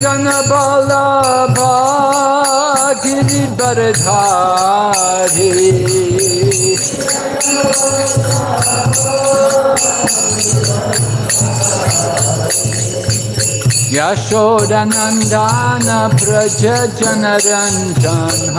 गणबाला गिरिधर धारे यशोदनन्दन Vraj Ranjan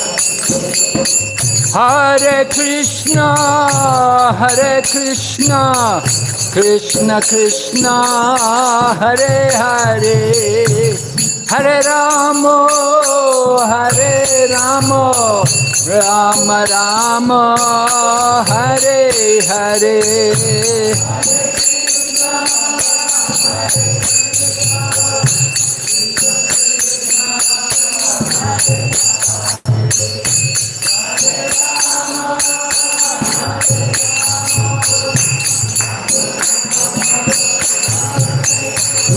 Hare Krishna, Hare Krishna, Krishna Krishna, Hare Hare, Hare Ramo, Hare Ramo, Rama Rama, Hare Hare.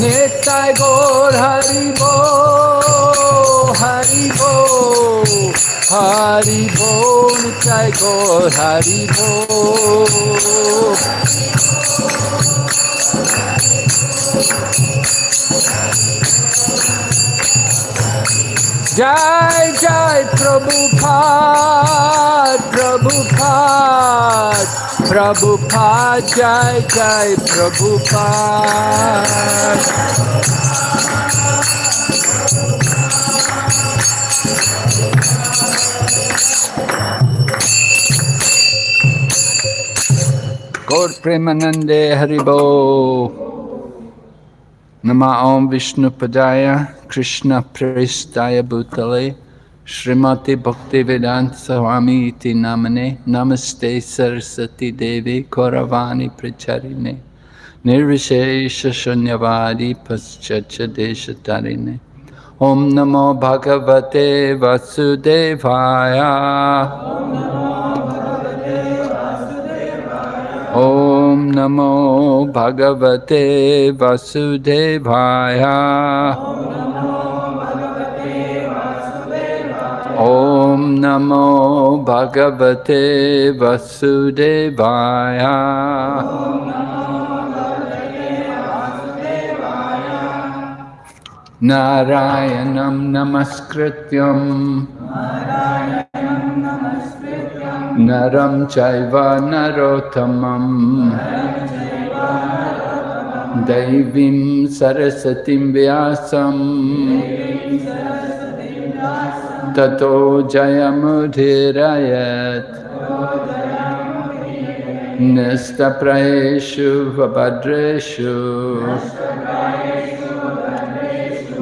नित्य गौर हरि बो हरि बो हरि बो नित्य गौर Jai Jai Prabhupada, Prabhupada, Prabhupada, Jai Jai Prabhupada. Gaur Premanande Haribo. Nama Om Vishnu Padaya Krishna Prestaya Bhutale Srimati Bhakti Vedanta Swami Iti Namane Namaste Sarasati Devi Kauravani Pracharine Nirvishesha Shunyavadi Paschacha Deshatarine Om Namo Bhagavate Vasudevaya Om Namo नमो भगवते वसुदेवाय। ॐ नमो भगवते वसुदेवाय। नारायणं नमस्कृत नरं चैव नरोत्तमं दैवीं सरस्वतीं व्यासं ततो जयमुधीरयत् निस्तप्रयेषु वभद्रेषु।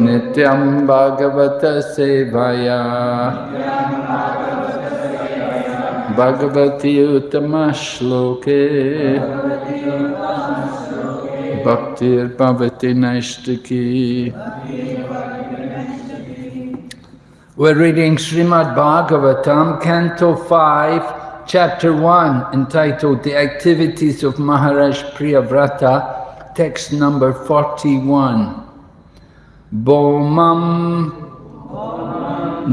नित्यं भगवतसेवया। Bhagavati Uttama Bhaktir Bhavati Naishtaki We're reading Srimad Bhagavatam, Canto 5, Chapter 1, entitled The Activities of Maharaj Priyavrata, text number 41. Bomam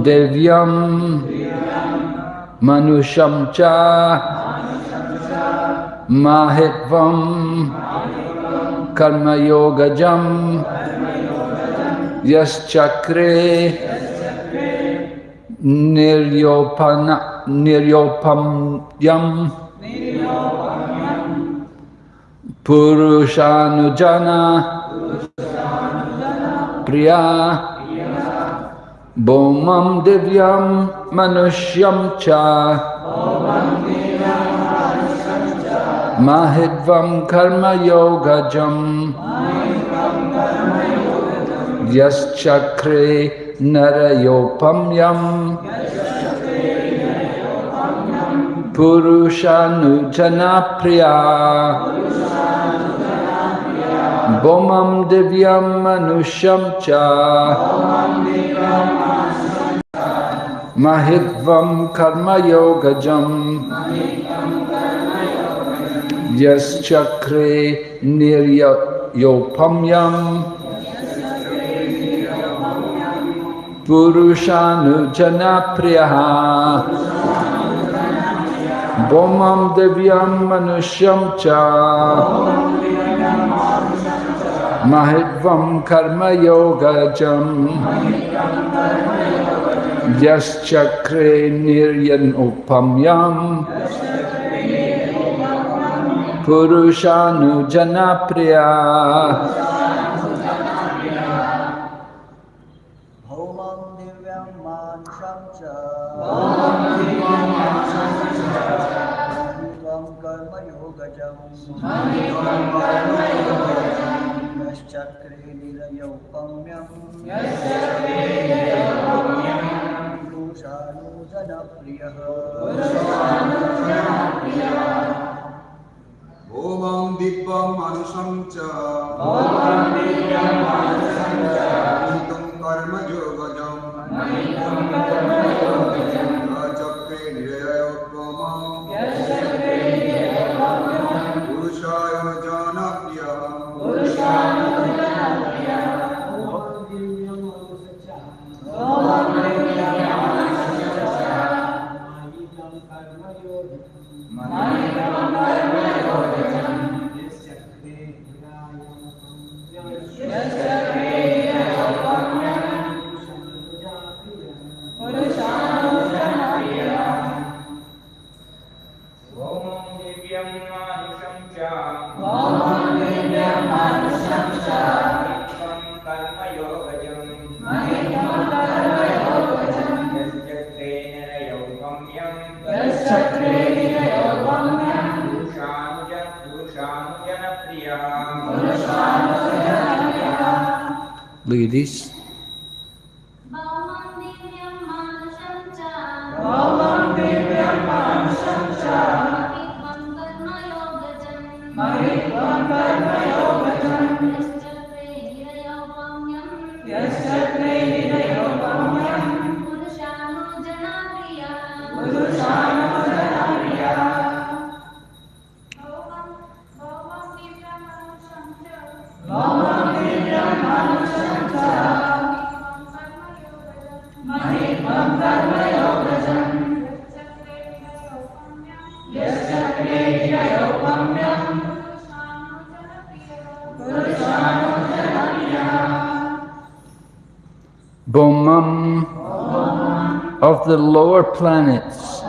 Devyam Manusham Cha Mahitvam Karma Yogajam Yas Chakre Niryopana Niryopamyam Purushanujana Priya Bomam Divyam Manushyam Cha. Mahidvam Karma Yogajam Bomam Divyam Manusham Cha. Mahitvam Karma Yogajam. Yas Chakre Niryopamyam. Purushanujana Priyaha. Bomam Devyam Manusham Cha. Mahitvam महित्वं कर्मयोगजम् यश्चक्रे निर्यन् उपम्यम्। पुरुषानुजनप्रिया। Look at this. Planets,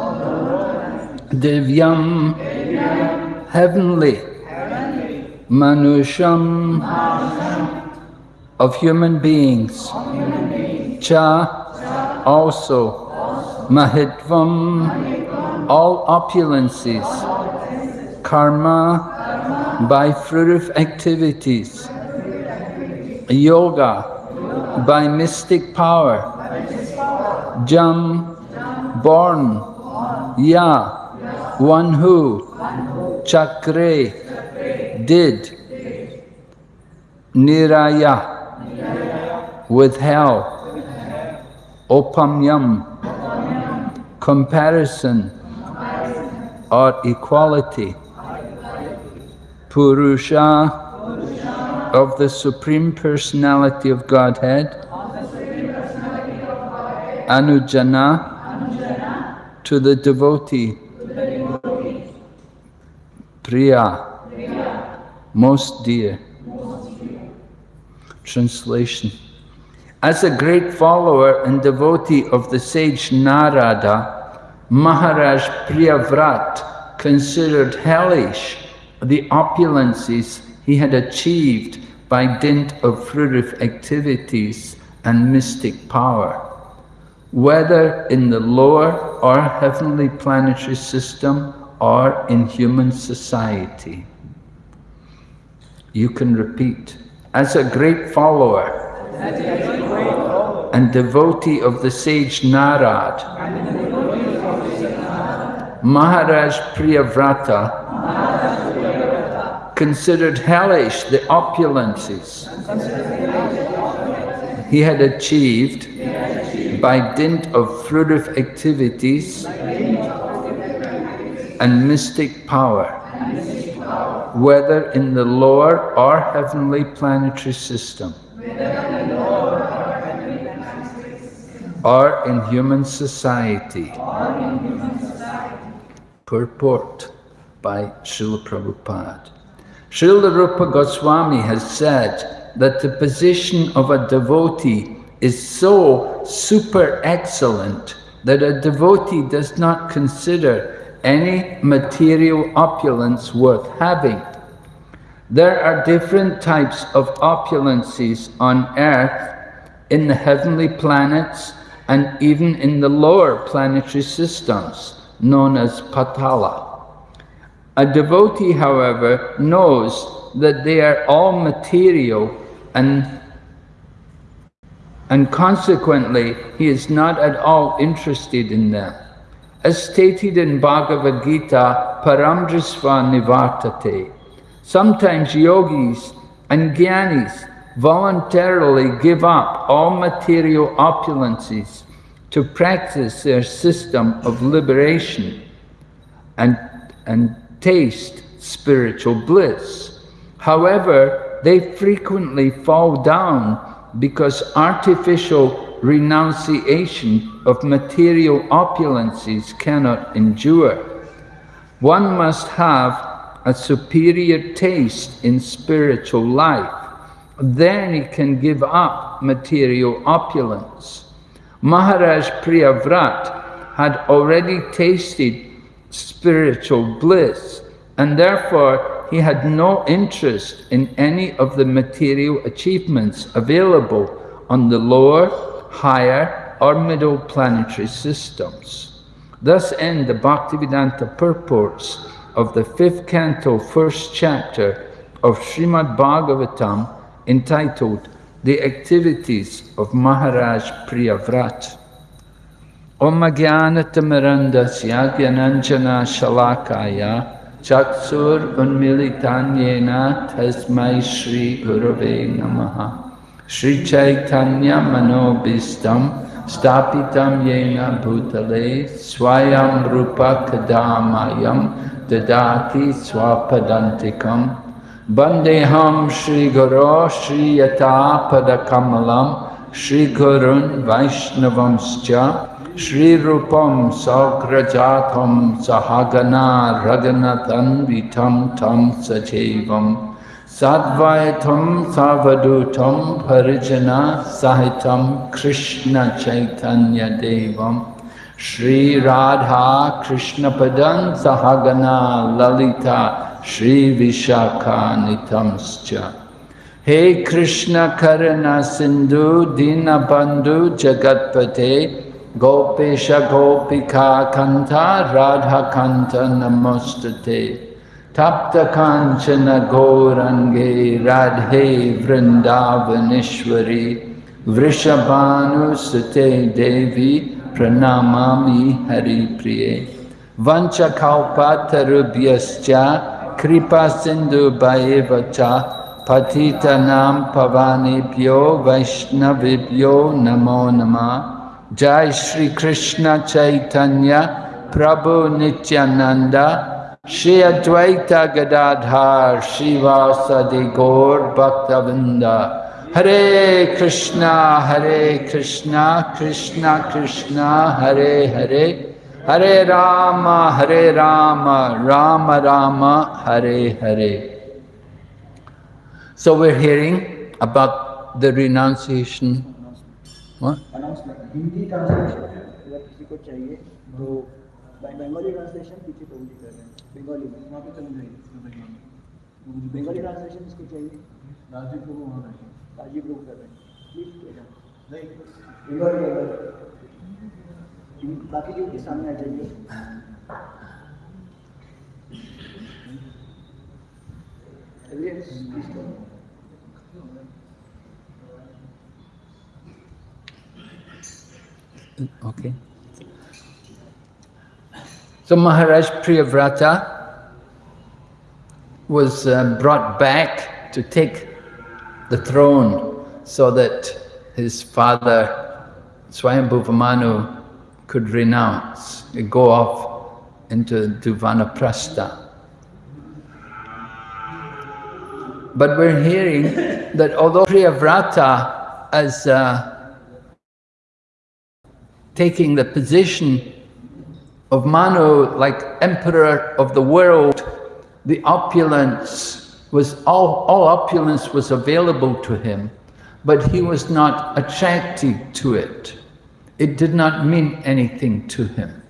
Divyam, heavenly, Manusham, of human beings, Cha, also, Mahitvam, all opulences, Karma, by fruitive activities, Yoga, by mystic power, Jam, born, Ya, one who, Chakre, did, Niraya, withheld, Opamyam, comparison or equality, Purusha, of the Supreme Personality of Godhead, Anujana, to the devotee, Priya, most dear. Translation. As a great follower and devotee of the sage Narada, Maharaj Priyavrat considered hellish the opulences he had achieved by dint of fruitive activities and mystic power, whether in the lower or heavenly planetary system or in human society. You can repeat, as a great follower and devotee of the sage Narad, Maharaj Priyavrata considered hellish the opulences he had achieved by dint of fruitive activities and mystic power, whether in the lower or heavenly planetary system, or in human society. Purport by Srila Prabhupada. Srila Rupa Goswami has said that the position of a devotee is so super excellent that a devotee does not consider any material opulence worth having. There are different types of opulences on earth, in the heavenly planets, and even in the lower planetary systems, known as Patala. A devotee, however, knows that they are all material and, and consequently he is not at all interested in them. As stated in Bhagavad Gita, Paramdrisva Nivartate, sometimes yogis and jnanis voluntarily give up all material opulences to practice their system of liberation and, and taste spiritual bliss. However, they frequently fall down because artificial renunciation of material opulences cannot endure. One must have a superior taste in spiritual life. Then he can give up material opulence. Maharaj Priyavrat had already tasted spiritual bliss, and therefore he had no interest in any of the material achievements available on the lower, higher, or middle planetary systems. Thus end the Bhaktivedanta purports of the fifth canto, first chapter of Srimad Bhagavatam, entitled The Activities of Maharaj Priyavrat. Om Jnanatamirandasya Gyananjana Shalakaya Namaha Shri Chaitanya Manobistam Stapitam Yena Bhutale Swayam Rupa Kadamayam Dadati Swapadantikam Bandeham Shri Guru Shri Yata Padakamalam Shri Gurun Vaishnavamscha श्रीरूपम सौक्रजाथम सहागना रगनतन्विथम थम सजैवम साद्वैथम सावधूतम परिजना सहितम कृष्ण चैतन्य देवम श्री राधा कृष्ण सहगना ललिता श्री विशाखानितम हे कृष्ण करण सिंधु दीनबंधु जगतपते Gopesha Gopika Kanta Radha Kanta Namostate Tapta Kanchana Gaurange Radhe Vrindavanishwari Vrishabhanu Sute Devi Pranamami Hari Priye Vancha Kalpatarubhyascha Kripa Sindhu Bhaevacha Patitanam Pavanebhyo Vaishnavibhyo Namo Namah Jai Shri Krishna Chaitanya Prabhu Nityananda Shri Advaita Gadadhar Shiva Sadi Gaur Bhaktavinda Hare Krishna Hare Krishna Krishna Krishna Hare Hare. Hare Rama Hare Rama Rama Rama Hare Hare. So we're hearing about the renunciation Hindi translation अगर किसी को चाहिए तो Bengali translation पीछे प्रभु कर रहे हैं। बंगाली में वहाँ पे चल जाएगी बंगाली ट्रांसलेशन इसको चाहिए? राजीव प्रभु वहाँ राजीव कर रहे हैं। प्लीज़ बाकी जो के सामने आ जाइए Okay. So Maharaj Priyavrata was uh, brought back to take the throne so that his father, Swayambhuva Manu, could renounce, and go off into the vanaprastha. But we're hearing that although Priyavrata as uh, taking the position of Manu like emperor of the world, the opulence was all, all opulence was available to him, but he was not attracted to it. It did not mean anything to him.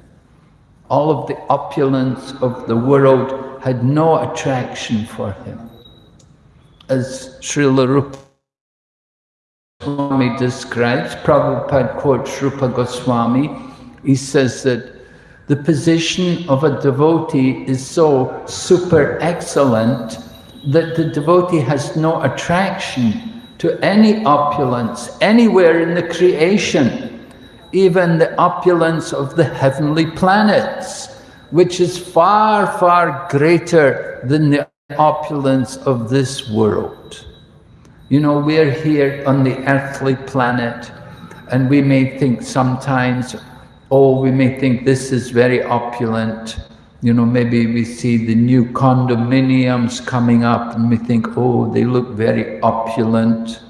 All of the opulence of the world had no attraction for him as Srila Rupa Goswami describes, Prabhupada quotes Rupa Goswami, he says that the position of a devotee is so super excellent that the devotee has no attraction to any opulence anywhere in the creation, even the opulence of the heavenly planets, which is far, far greater than the opulence of this world. You know, we're here on the earthly planet and we may think sometimes, oh, we may think this is very opulent. You know, maybe we see the new condominiums coming up and we think, oh, they look very opulent.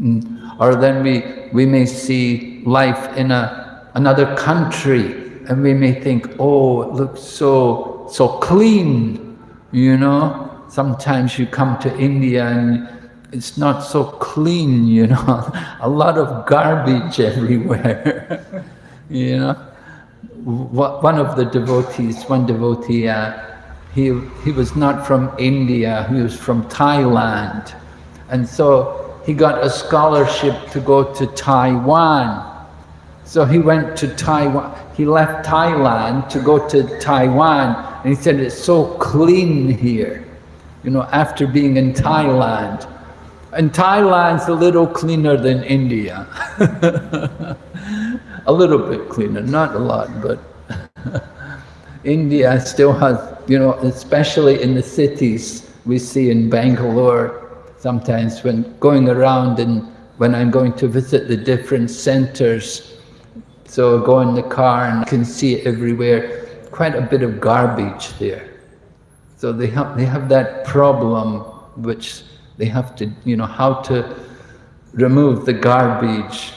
Mm. Or then we, we may see life in a, another country and we may think, oh, it looks so, so clean, you know, sometimes you come to India and it's not so clean, you know, a lot of garbage everywhere, you know. One of the devotees, one devotee, uh, he, he was not from India, he was from Thailand. And so he got a scholarship to go to Taiwan. So he went to Taiwan, he left Thailand to go to Taiwan, and he said, it's so clean here you know, after being in Thailand. And Thailand's a little cleaner than India. a little bit cleaner, not a lot, but India still has, you know, especially in the cities, we see in Bangalore, sometimes when going around and when I'm going to visit the different centers, so I go in the car and can see everywhere, quite a bit of garbage there. So they have, they have that problem which they have to, you know, how to remove the garbage.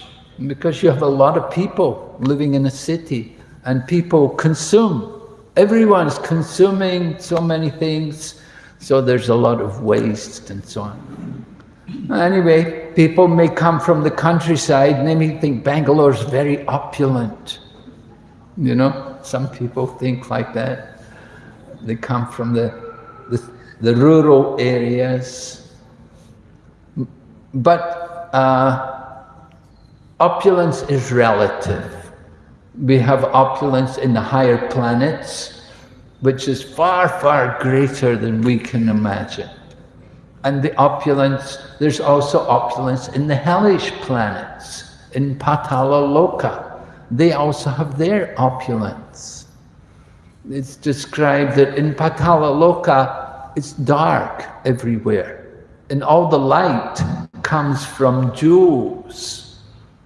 Because you have a lot of people living in a city and people consume. Everyone's consuming so many things, so there's a lot of waste and so on. Anyway, people may come from the countryside and they may think Bangalore's very opulent. You know, some people think like that. They come from the, the, the rural areas. But uh, opulence is relative. We have opulence in the higher planets, which is far, far greater than we can imagine. And the opulence, there's also opulence in the hellish planets, in Patala Loka. They also have their opulence it's described that in Patala Loka, it's dark everywhere. And all the light comes from jewels.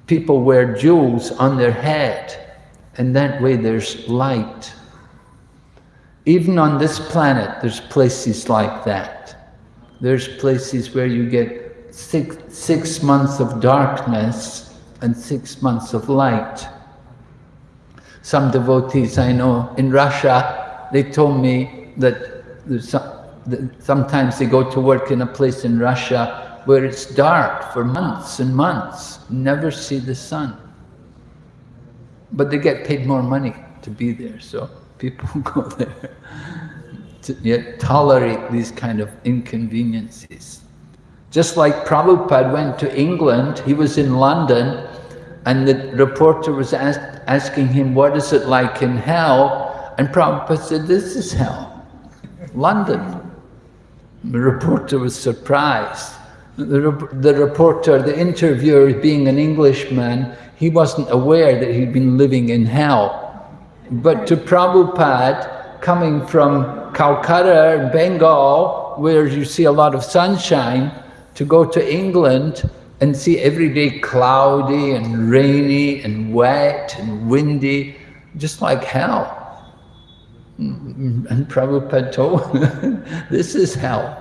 People wear jewels on their head, and that way there's light. Even on this planet, there's places like that. There's places where you get six, six months of darkness and six months of light. Some devotees I know in Russia, they told me that, some, that sometimes they go to work in a place in Russia where it's dark for months and months, never see the sun. But they get paid more money to be there, so people go there to tolerate these kind of inconveniences. Just like Prabhupada went to England, he was in London, and the reporter was asked, asking him, what is it like in hell? And Prabhupada said, this is hell, London. The reporter was surprised. The, the reporter, the interviewer, being an Englishman, he wasn't aware that he'd been living in hell. But to Prabhupada, coming from Calcutta, Bengal, where you see a lot of sunshine, to go to England and see every day cloudy and rainy and wet and windy, just like hell. Mm, mm, mm. And Prabhupada told, this is hell.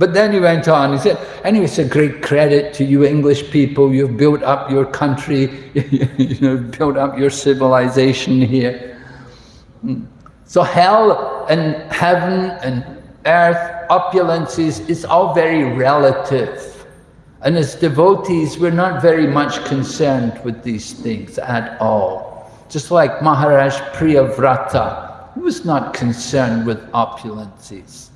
But then he went on, he said, anyway, it's a great credit to you English people, you've built up your country, you know, built up your civilization here. Hmm. So hell and heaven and earth, opulences, is all very relative. And as devotees, we're not very much concerned with these things at all. Just like Maharaj Priyavrata, he was not concerned with opulences.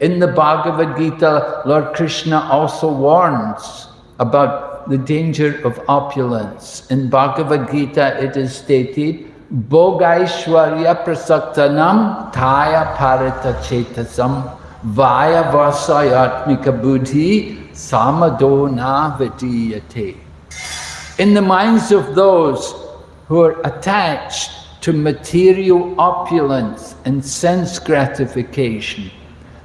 In the Bhagavad Gita, Lord Krishna also warns about the danger of opulence. In Bhagavad Gita, it is stated, Bhogaishwarya prasaktanam taya parita chetasam vaya vasayatmika buddhi samadona vidiyate. In the minds of those who are attached to material opulence and sense gratification,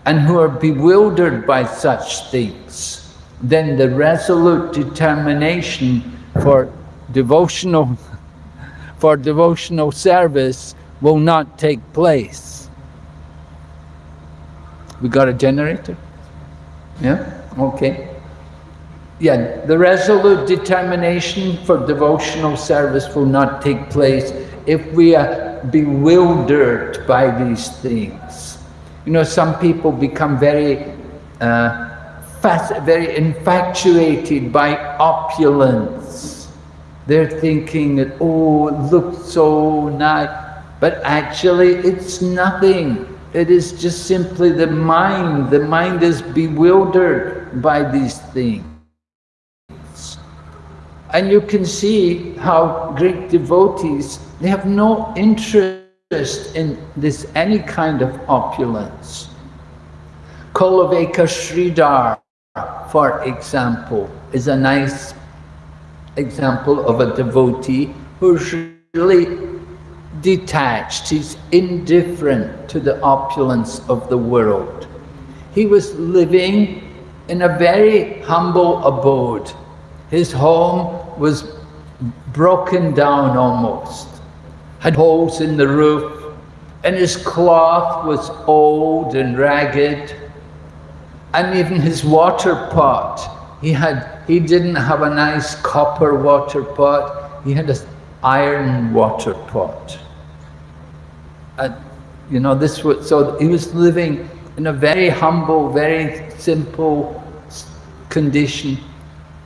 and who are bewildered by such things, then the resolute determination for devotional, for devotional service will not take place. We got a generator? Yeah? Okay. Yeah, the resolute determination for devotional service will not take place if we are bewildered by these things. You know, some people become very, uh, fast, very infatuated by opulence. They're thinking that, oh, it looks so nice. But actually, it's nothing. It is just simply the mind. The mind is bewildered by these things. And you can see how great devotees, they have no interest in this any kind of opulence. Kholavecha Sridhar, for example, is a nice example of a devotee who's really detached, he's indifferent to the opulence of the world. He was living in a very humble abode. His home was broken down almost had holes in the roof, and his cloth was old and ragged, and even his water pot, he had he didn't have a nice copper water pot, he had an iron water pot. And you know, this was so he was living in a very humble, very simple condition.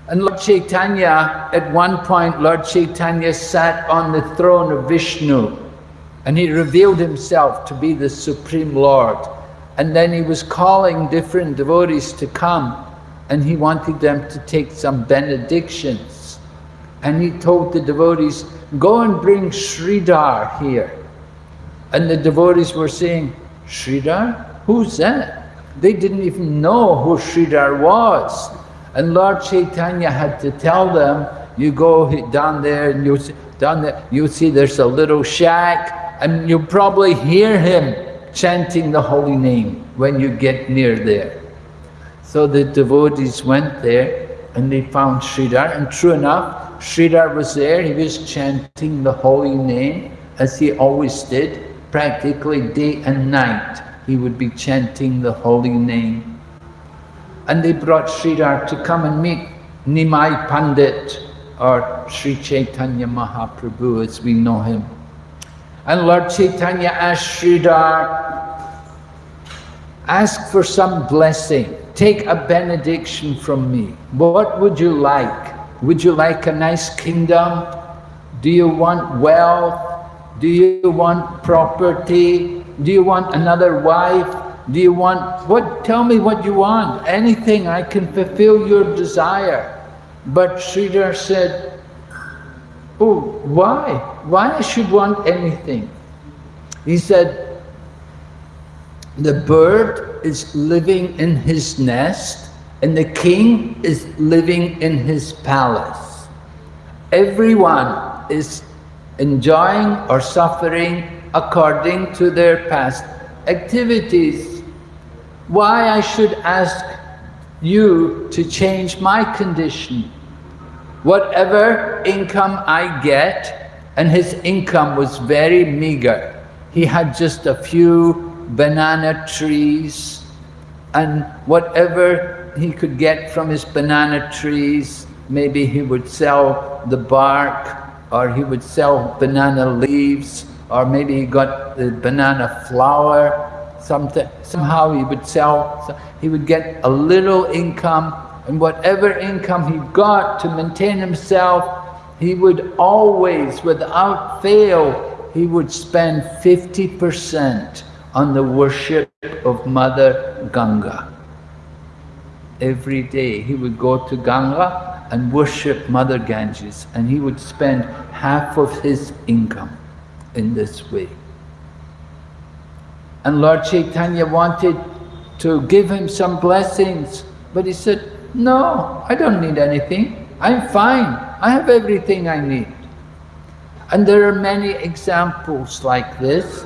And Lord Chaitanya, at one point, Lord Chaitanya sat on the throne of Vishnu and he revealed himself to be the Supreme Lord. And then he was calling different devotees to come and he wanted them to take some benedictions. And he told the devotees, go and bring Sridhar here. And the devotees were saying, Sridhar? Who's that? They didn't even know who Sridhar was. And Lord Chaitanya had to tell them, you go down there and you see, down there, you see there's a little shack and you'll probably hear him chanting the holy name when you get near there. So the devotees went there and they found Sridhar and true enough, Sridhar was there, he was chanting the holy name as he always did, practically day and night. He would be chanting the holy name and they brought Sridhar to come and meet Nimai Pandit or Sri Chaitanya Mahaprabhu as we know him. And Lord Chaitanya asked Sridhar, ask for some blessing, take a benediction from me. What would you like? Would you like a nice kingdom? Do you want wealth? Do you want property? Do you want another wife? Do you want, what, tell me what you want. Anything, I can fulfill your desire. But Sridhar said, oh, why? Why I should want anything? He said, the bird is living in his nest and the king is living in his palace. Everyone is enjoying or suffering according to their past activities. Why I should ask you to change my condition. Whatever income I get, and his income was very meager. He had just a few banana trees and whatever he could get from his banana trees, maybe he would sell the bark or he would sell banana leaves or maybe he got the banana flour, something, somehow he would sell, he would get a little income and whatever income he got to maintain himself, he would always, without fail, he would spend 50% on the worship of Mother Ganga. Every day he would go to Ganga and worship Mother Ganges and he would spend half of his income in this way. And Lord Chaitanya wanted to give him some blessings, but he said, no, I don't need anything. I'm fine. I have everything I need. And there are many examples like this.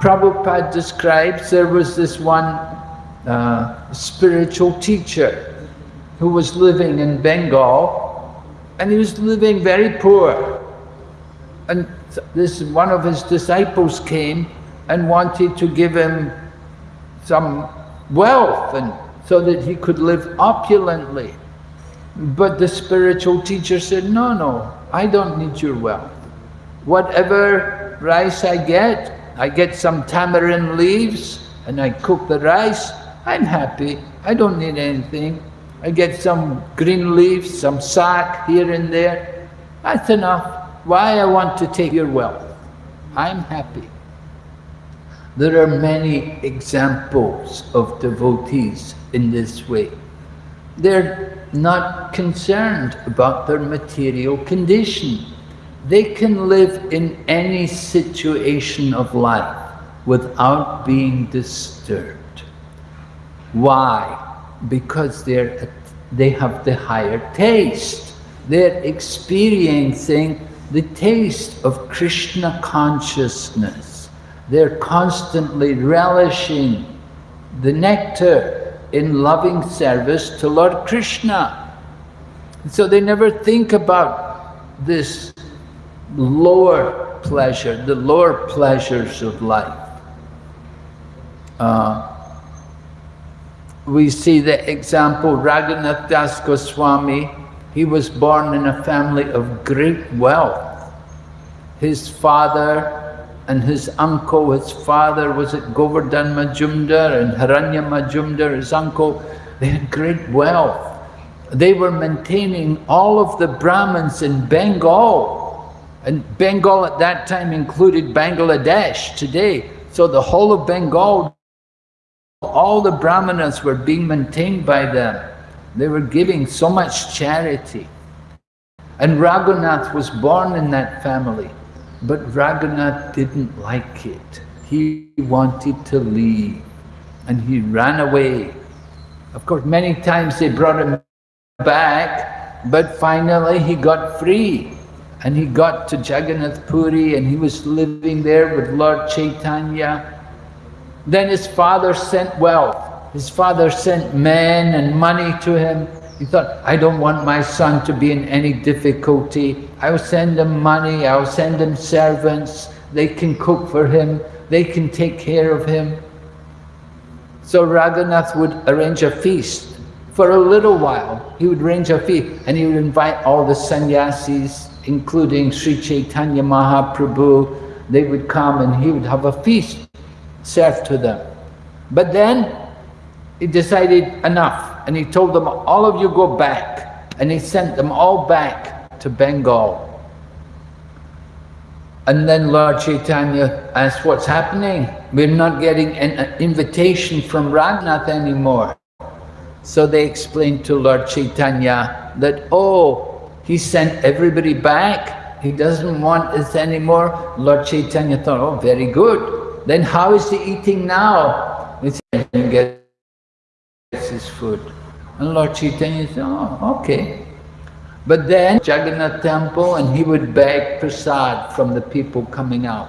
Prabhupada describes there was this one uh, spiritual teacher who was living in Bengal and he was living very poor. And this one of his disciples came and wanted to give him some wealth and so that he could live opulently. But the spiritual teacher said, no, no, I don't need your wealth. Whatever rice I get, I get some tamarind leaves and I cook the rice, I'm happy. I don't need anything. I get some green leaves, some sack here and there. That's enough. Why I want to take your wealth? I'm happy. There are many examples of devotees in this way. They're not concerned about their material condition. They can live in any situation of life without being disturbed. Why? Because they're, they have the higher taste. They're experiencing the taste of Krishna consciousness. They're constantly relishing the nectar in loving service to Lord Krishna. So they never think about this lower pleasure, the lower pleasures of life. Uh, we see the example, Raghunath Das Goswami, he was born in a family of great wealth. His father and his uncle, his father was at Govardhan Majumdar and Hiranya Majumdar, his uncle, they had great wealth. They were maintaining all of the Brahmins in Bengal. And Bengal at that time included Bangladesh today. So the whole of Bengal, all the Brahmanas were being maintained by them. They were giving so much charity. And Raghunath was born in that family. But Raghunath didn't like it. He wanted to leave. And he ran away. Of course, many times they brought him back, but finally he got free. And he got to Jagannath Puri and he was living there with Lord Chaitanya. Then his father sent wealth. His father sent men and money to him. He thought, I don't want my son to be in any difficulty. I'll send him money, I'll send him servants. They can cook for him, they can take care of him. So Raghunath would arrange a feast. For a little while, he would arrange a feast and he would invite all the sannyasis, including Sri Chaitanya Mahaprabhu. They would come and he would have a feast served to them. But then he decided enough and he told them, all of you go back. And he sent them all back to Bengal. And then Lord Chaitanya asked, what's happening? We're not getting an invitation from Raghunath anymore. So they explained to Lord Chaitanya that, oh, he sent everybody back. He doesn't want us anymore. Lord Chaitanya thought, oh, very good. Then how is he eating now? He said, his food. And Lord Chaitanya said, oh, okay. But then Jagannath temple and he would beg prasad from the people coming out.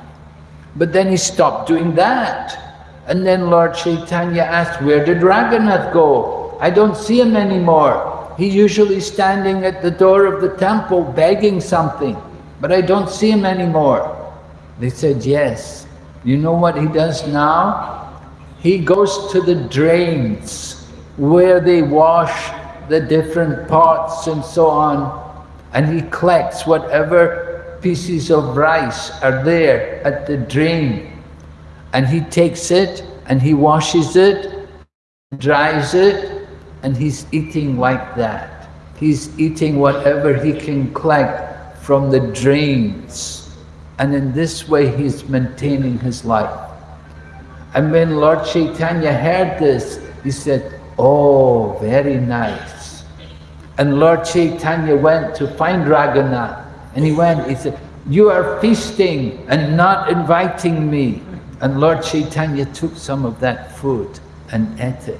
But then he stopped doing that. And then Lord Chaitanya asked, where did Raghunath go? I don't see him anymore. He's usually standing at the door of the temple begging something, but I don't see him anymore. They said, yes. You know what he does now? He goes to the drains where they wash the different pots and so on, and he collects whatever pieces of rice are there at the drain. And he takes it and he washes it, dries it, and he's eating like that. He's eating whatever he can collect from the drains. And in this way he's maintaining his life. And when Lord Chaitanya heard this, he said, oh, very nice. And Lord Chaitanya went to find Raghunath. And he went, he said, you are feasting and not inviting me. And Lord Chaitanya took some of that food and ate it.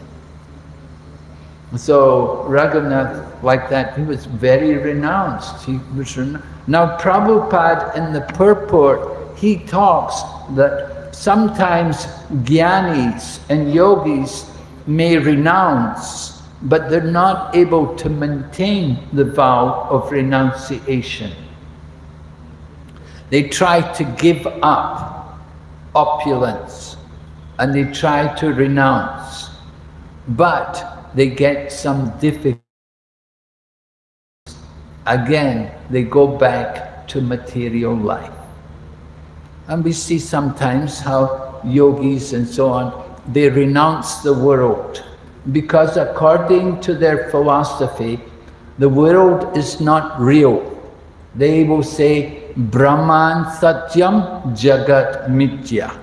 So Raghunath, like that, he was very renounced. He was renowned. Now Prabhupada in the purport, he talks that sometimes jnanis and yogis may renounce, but they're not able to maintain the vow of renunciation. They try to give up opulence and they try to renounce, but they get some difficulties. Again, they go back to material life. And we see sometimes how yogis and so on, they renounce the world because according to their philosophy, the world is not real. They will say, Brahman Satyam Jagat Mitya.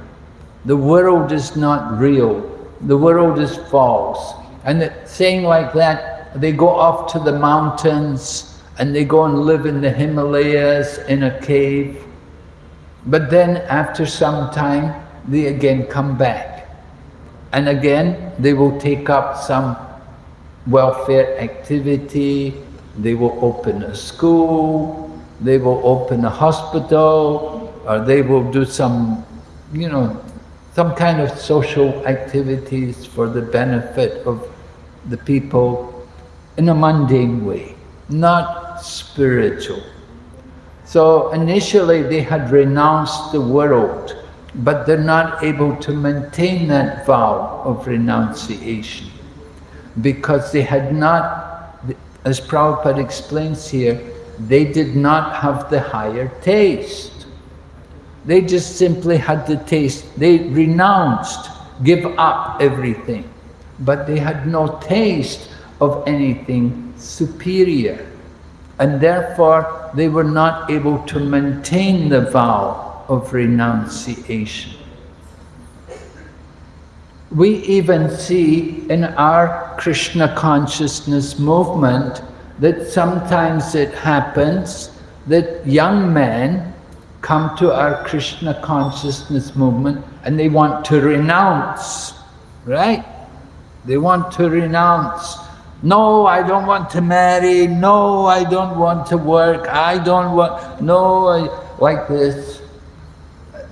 The world is not real. The world is false. And saying like that, they go off to the mountains and they go and live in the Himalayas in a cave. But then after some time, they again come back. And again, they will take up some welfare activity, they will open a school, they will open a hospital, or they will do some, you know, some kind of social activities for the benefit of the people in a mundane way, not spiritual. So initially they had renounced the world, but they're not able to maintain that vow of renunciation because they had not, as Prabhupada explains here, they did not have the higher taste. They just simply had the taste. They renounced, give up everything, but they had no taste of anything superior. And therefore, they were not able to maintain the vow of renunciation. We even see in our Krishna consciousness movement that sometimes it happens that young men come to our Krishna consciousness movement and they want to renounce, right? They want to renounce. No, I don't want to marry. No, I don't want to work. I don't want, no, I, like this.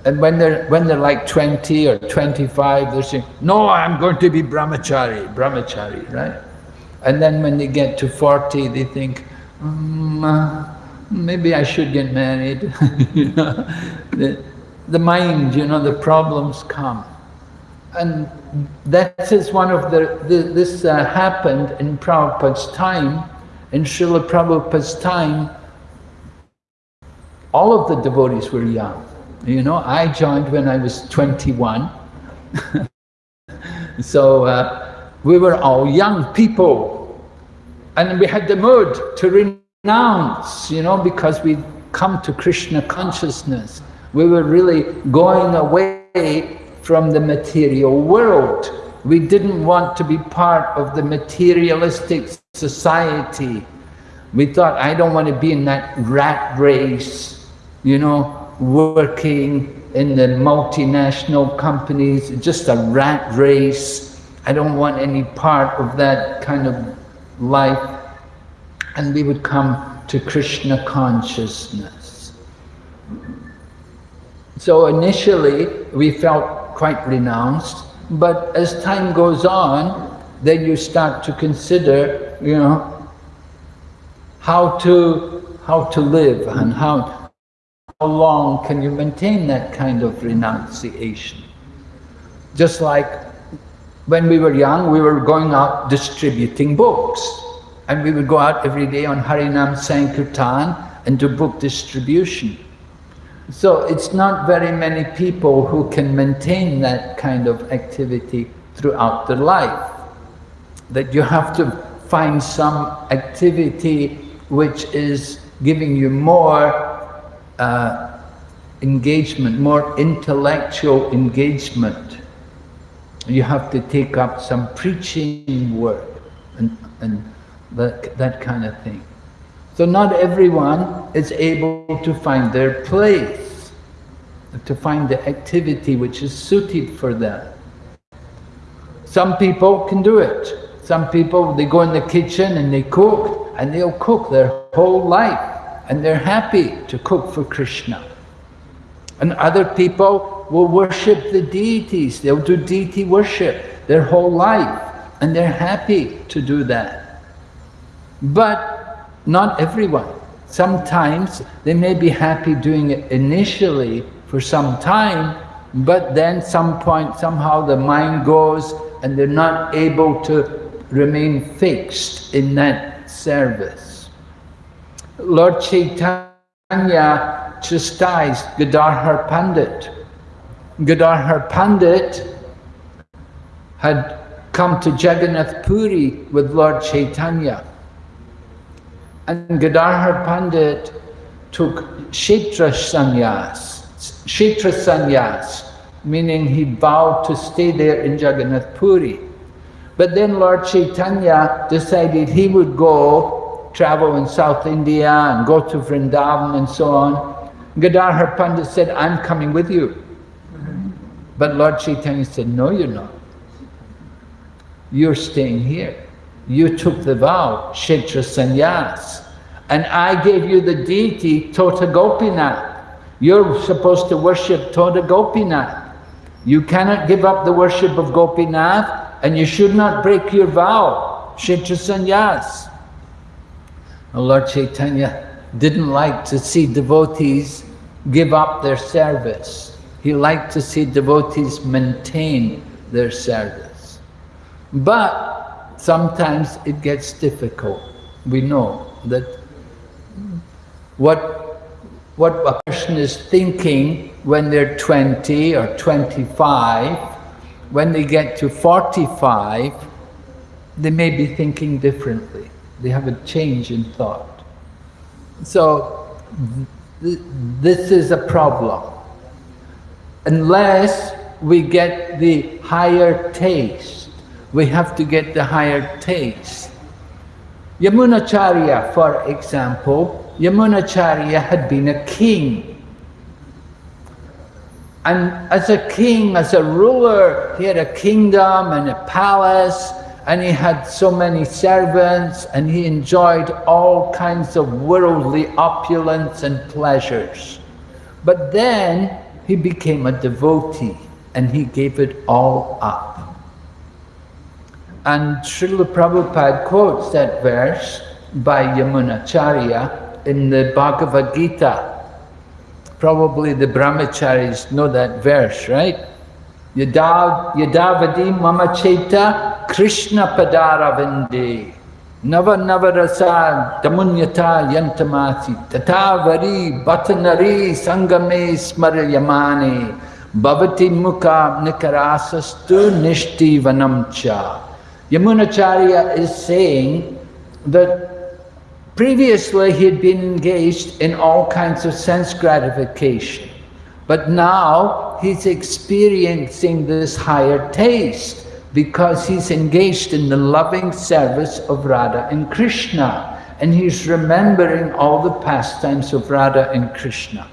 And when they're, when they're like 20 or 25, they're saying, no, I'm going to be brahmachari, brahmachari, right? And then when they get to 40, they think, mm, uh, maybe I should get married. you know, the, the mind, you know, the problems come. And that is one of the, the this uh, happened in Prabhupada's time, in Srila Prabhupada's time, all of the devotees were young. You know, I joined when I was 21. so uh, we were all young people. And we had the mood to renounce, you know, because we'd come to Krishna consciousness. We were really going away from the material world. We didn't want to be part of the materialistic society. We thought, I don't want to be in that rat race, you know, working in the multinational companies, just a rat race. I don't want any part of that kind of life. And we would come to Krishna consciousness. So initially, we felt quite renounced, But as time goes on, then you start to consider, you know, how to, how to live and how, how long can you maintain that kind of renunciation. Just like when we were young, we were going out distributing books. And we would go out every day on Harinam Sankirtan and do book distribution. So it's not very many people who can maintain that kind of activity throughout their life. That you have to find some activity which is giving you more engagement, more intellectual engagement. You have to take up some preaching work and, and that, that kind of thing. So not everyone is able to find their place, to find the activity which is suited for them. Some people can do it. Some people, they go in the kitchen and they cook, and they'll cook their whole life, and they're happy to cook for Krishna. And other people will worship the deities, they'll do deity worship their whole life, and they're happy to do that. But not everyone. Sometimes they may be happy doing it initially for some time, but then some point somehow the mind goes and they're not able to remain fixed in that service. Lord Chaitanya chastised Gadadhar Pandit. Gadadhar Pandit had come to Jagannath Puri with Lord Chaitanya and Gadadhar Pandit took Kshetra sannyas, Kshetra sannyas, meaning he vowed to stay there in Jagannath Puri. But then Lord Chaitanya decided he would go travel in South India and go to Vrindavan and so on. Gadadhar Pandit said, I'm coming with you. But Lord Chaitanya said, no, you're not. You're staying here. You took the vow, Kshetra Sannyas, and I gave you the deity Tota Gopinath. You're supposed to worship Tota Gopinath. You cannot give up the worship of Gopinath and you should not break your vow, Kshetra Sannyas. Lord Chaitanya didn't like to see devotees give up their service. He liked to see devotees maintain their service. But sometimes it gets difficult. We know that what, what a person is thinking when they're 20 or 25, when they get to 45, they may be thinking differently. They have a change in thought. So th this is a problem. Unless we get the higher taste, we have to get the higher taste. Yamunacharya, for example, Yamunacharya had been a king. And as a king, as a ruler, he had a kingdom and a palace, and he had so many servants, and he enjoyed all kinds of worldly opulence and pleasures. But then he became a devotee, and he gave it all up. And Srila Prabhupada quotes that verse by Yamunacharya in the Bhagavad Gita. Probably the brahmacharis know that verse, right? Yadav, yadavadi mama cheta Krishna padaravinde Nava navarasa damunyata yantamati. Tatavari batanari sangame smarayamani Bhavati mukha nikarasastu nishti vanamcha Yamunacharya is saying that previously he had been engaged in all kinds of sense gratification, but now he's experiencing this higher taste because he's engaged in the loving service of Radha and Krishna, and he's remembering all the pastimes of Radha and Krishna.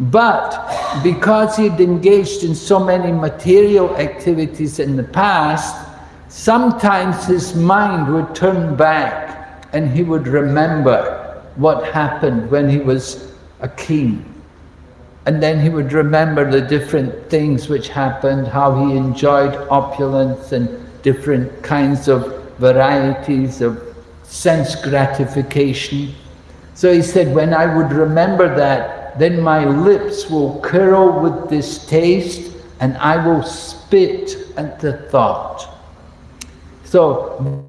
But because he'd engaged in so many material activities in the past, sometimes his mind would turn back and he would remember what happened when he was a king. And then he would remember the different things which happened, how he enjoyed opulence and different kinds of varieties of sense gratification. So he said, when I would remember that, then my lips will curl with distaste and I will spit at the thought. So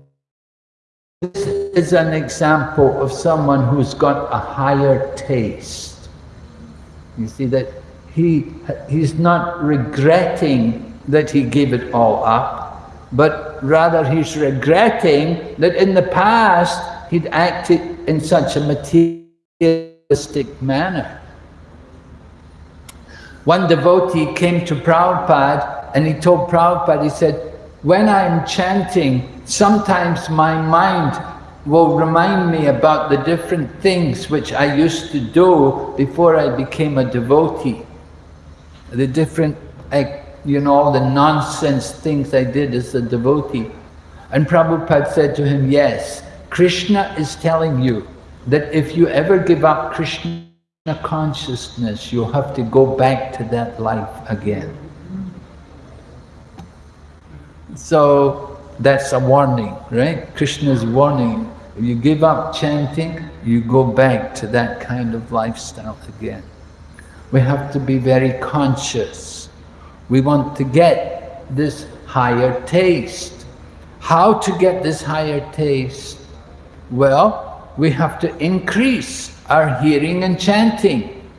this is an example of someone who's got a higher taste. You see that he, he's not regretting that he gave it all up, but rather he's regretting that in the past he'd acted in such a materialistic manner. One devotee came to Prabhupada and he told Prabhupada, he said, when I'm chanting, sometimes my mind will remind me about the different things which I used to do before I became a devotee. The different, you know, all the nonsense things I did as a devotee. And Prabhupada said to him, yes, Krishna is telling you that if you ever give up Krishna consciousness, you'll have to go back to that life again. So that's a warning, right? Krishna's warning. You give up chanting, you go back to that kind of lifestyle again. We have to be very conscious. We want to get this higher taste. How to get this higher taste? Well, we have to increase our hearing and chanting.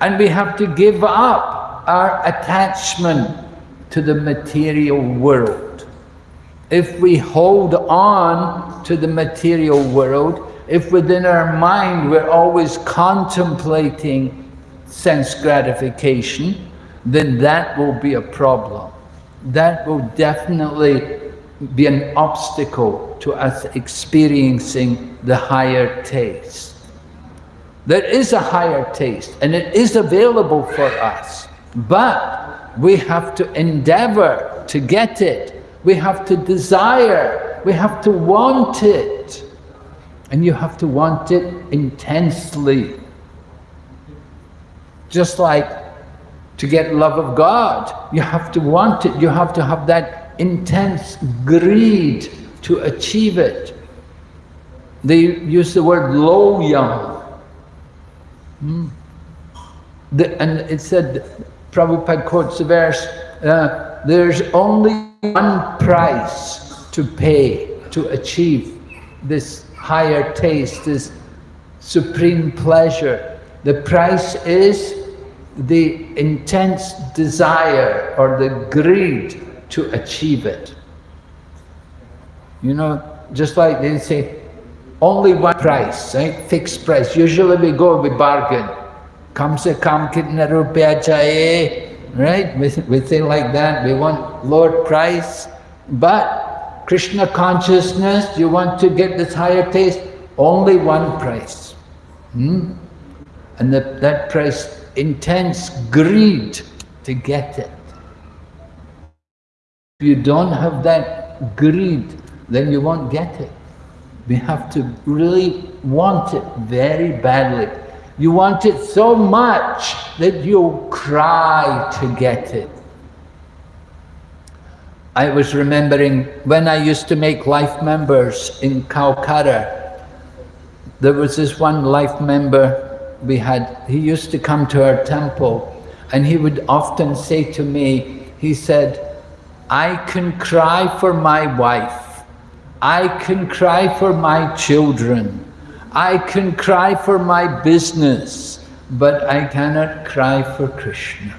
And we have to give up our attachment to the material world. If we hold on to the material world, if within our mind we're always contemplating sense gratification, then that will be a problem. That will definitely be an obstacle to us experiencing the higher taste. There is a higher taste and it is available for us, but we have to endeavor to get it. We have to desire. We have to want it. And you have to want it intensely. Just like to get love of God, you have to want it. You have to have that intense greed to achieve it. They use the word laulyam. Hmm. The, and it said Prabhupada quotes the verse, uh, there's only one price to pay to achieve this higher taste, this supreme pleasure. The price is the intense desire or the greed to achieve it. You know, just like they say, only one price, right? Fixed price. Usually we go, we bargain. Kam se kam kitna rupya chaye, right? We, we say like that, we want lower price, but Krishna consciousness, you want to get this higher taste, only one price. Hmm? And the, that price, intense greed to get it. If you don't have that greed, then you won't get it. We have to really want it very badly. You want it so much that you'll cry to get it. I was remembering when I used to make life members in Calcutta, there was this one life member we had, he used to come to our temple and he would often say to me, he said, I can cry for my wife, I can cry for my children, I can cry for my business, but I cannot cry for Krishna.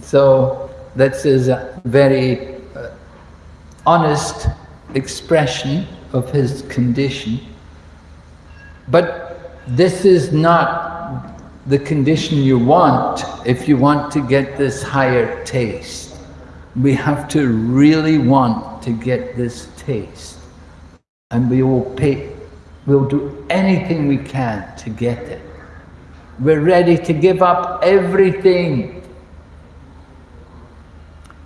So that's a very uh, honest expression of his condition. But this is not the condition you want if you want to get this higher taste. We have to really want to get this taste and we will pay, we'll do anything we can to get it. We're ready to give up everything.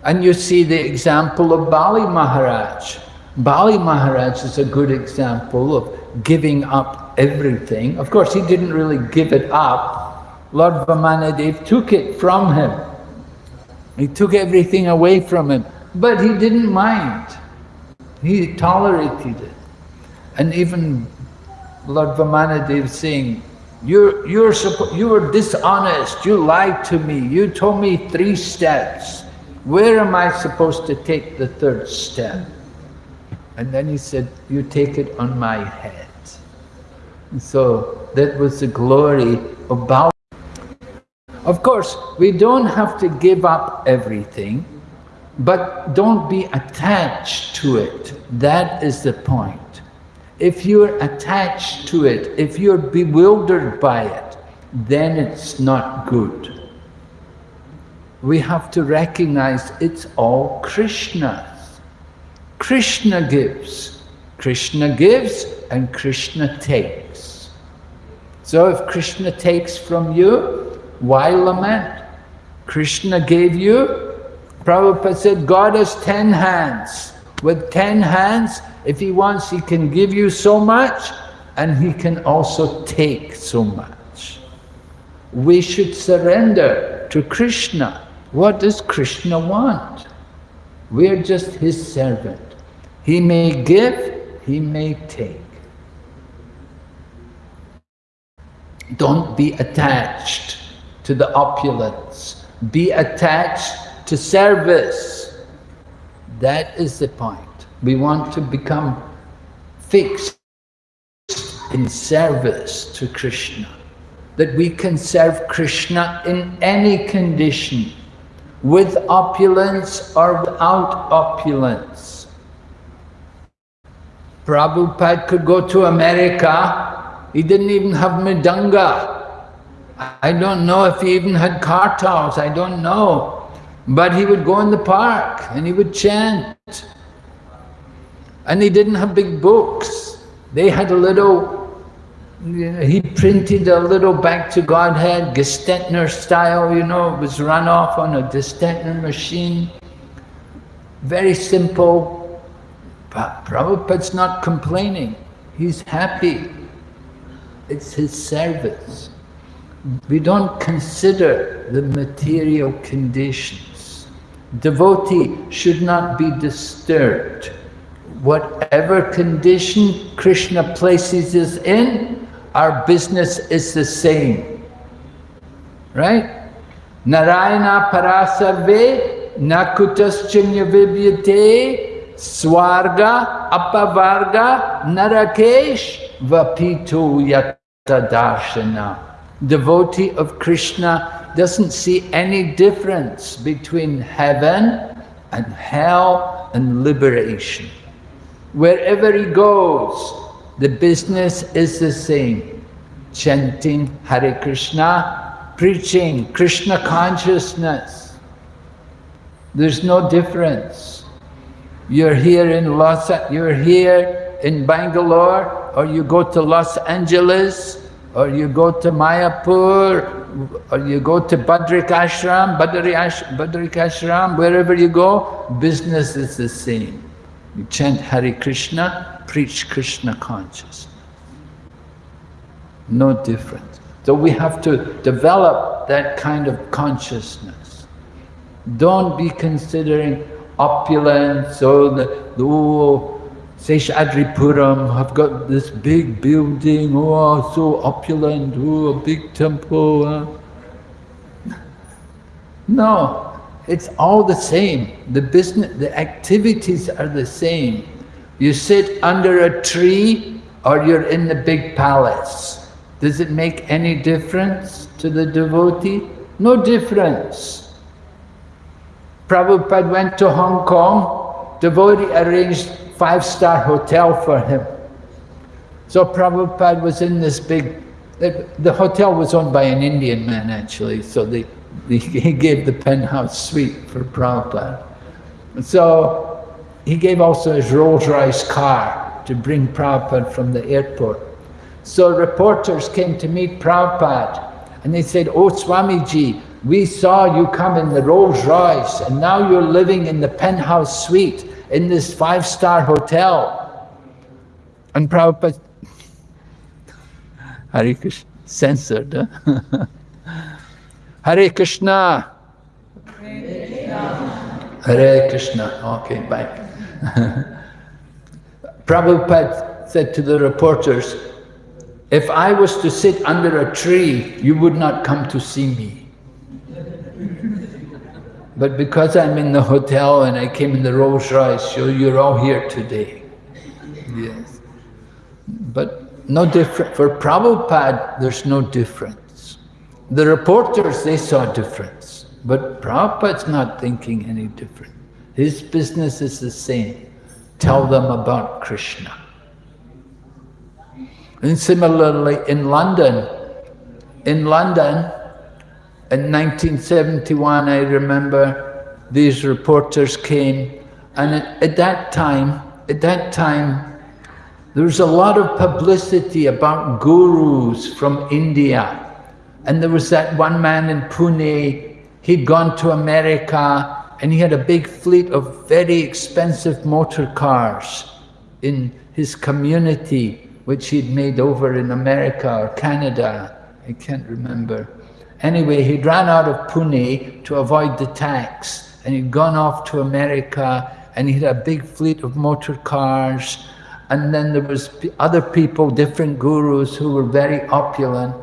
And you see the example of Bali Maharaj. Bali Maharaj is a good example of giving up everything. Of course, he didn't really give it up, Lord Vamanadev took it from him. He took everything away from him, but he didn't mind. He tolerated it. And even Lord Vamanadev saying, you're, you're you were dishonest, you lied to me, you told me three steps. Where am I supposed to take the third step? And then he said, you take it on my head. So that was the glory of Bali. Of course, we don't have to give up everything, but don't be attached to it. That is the point. If you're attached to it, if you're bewildered by it, then it's not good. We have to recognize it's all Krishna's. Krishna gives. Krishna gives and Krishna takes. So if Krishna takes from you, why lament? Krishna gave you, Prabhupada said, God has ten hands. With ten hands, if he wants, he can give you so much and he can also take so much. We should surrender to Krishna. What does Krishna want? We're just his servant. He may give, he may take. Don't be attached to the opulence. Be attached to service. That is the point. We want to become fixed in service to Krishna. That we can serve Krishna in any condition, with opulence or without opulence. Prabhupada could go to America, he didn't even have mridanga. I don't know if he even had kartals, I don't know. But he would go in the park and he would chant. And he didn't have big books. They had a little, he printed a little back to Godhead, Gestetner style, you know, it was run off on a Gestetner machine. Very simple. But Prabhupada's not complaining. He's happy. It's his service. We don't consider the material conditions. Devotee should not be disturbed whatever condition Krishna places us in, our business is the same. Right? Narayana parasarve nakutaschinya vibyate swarga apavarga narakesh vapito yata Devotee of Krishna doesn't see any difference between heaven and hell and liberation. Wherever he goes, the business is the same. Chanting Hare Krishna, preaching Krishna consciousness. There's no difference. You're here in Los, you're here in Bangalore, or you go to Los Angeles, or you go to Mayapur, or you go to Badrik Ashram, Badrik Ashram, wherever you go, business is the same. You chant Hare Krishna, preach Krishna consciousness. No difference. So we have to develop that kind of consciousness. Don't be considering opulence or the, the oh, Seshadripuram have got this big building, oh, so opulent, oh, a big temple. Huh? No, it's all the same. The business, the activities are the same. You sit under a tree or you're in the big palace. Does it make any difference to the devotee? No difference. Prabhupada went to Hong Kong, devotee arranged five-star hotel for him. So Prabhupada was in this big, the hotel was owned by an Indian man actually, so they he gave the penthouse suite for Prabhupada. So he gave also his Rolls Royce car to bring Prabhupada from the airport. So reporters came to meet Prabhupada and they said, Oh Swamiji, we saw you come in the Rolls Royce and now you're living in the penthouse suite in this five-star hotel. And Prabhupada, Hari Krishna, censored, huh? Hare Krishna. Hare Krishna. Okay, bye. Prabhupada said to the reporters, if I was to sit under a tree, you would not come to see me. But because I'm in the hotel and I came in the Rolls Royce, you're all here today. Yes. But no different. For Prabhupada, there's no difference. The reporters, they saw a difference. But Prabhupada's not thinking any different. His business is the same. Tell them about Krishna. And similarly, in London, in London, in 1971, I remember these reporters came, and at, at that time, at that time, there was a lot of publicity about gurus from India. And there was that one man in Pune, he'd gone to America, and he had a big fleet of very expensive motor cars in his community which he'd made over in America or Canada, I can't remember. Anyway, he'd ran out of Pune to avoid the tax, and he'd gone off to America, and he had a big fleet of motor cars, and then there was other people, different gurus who were very opulent.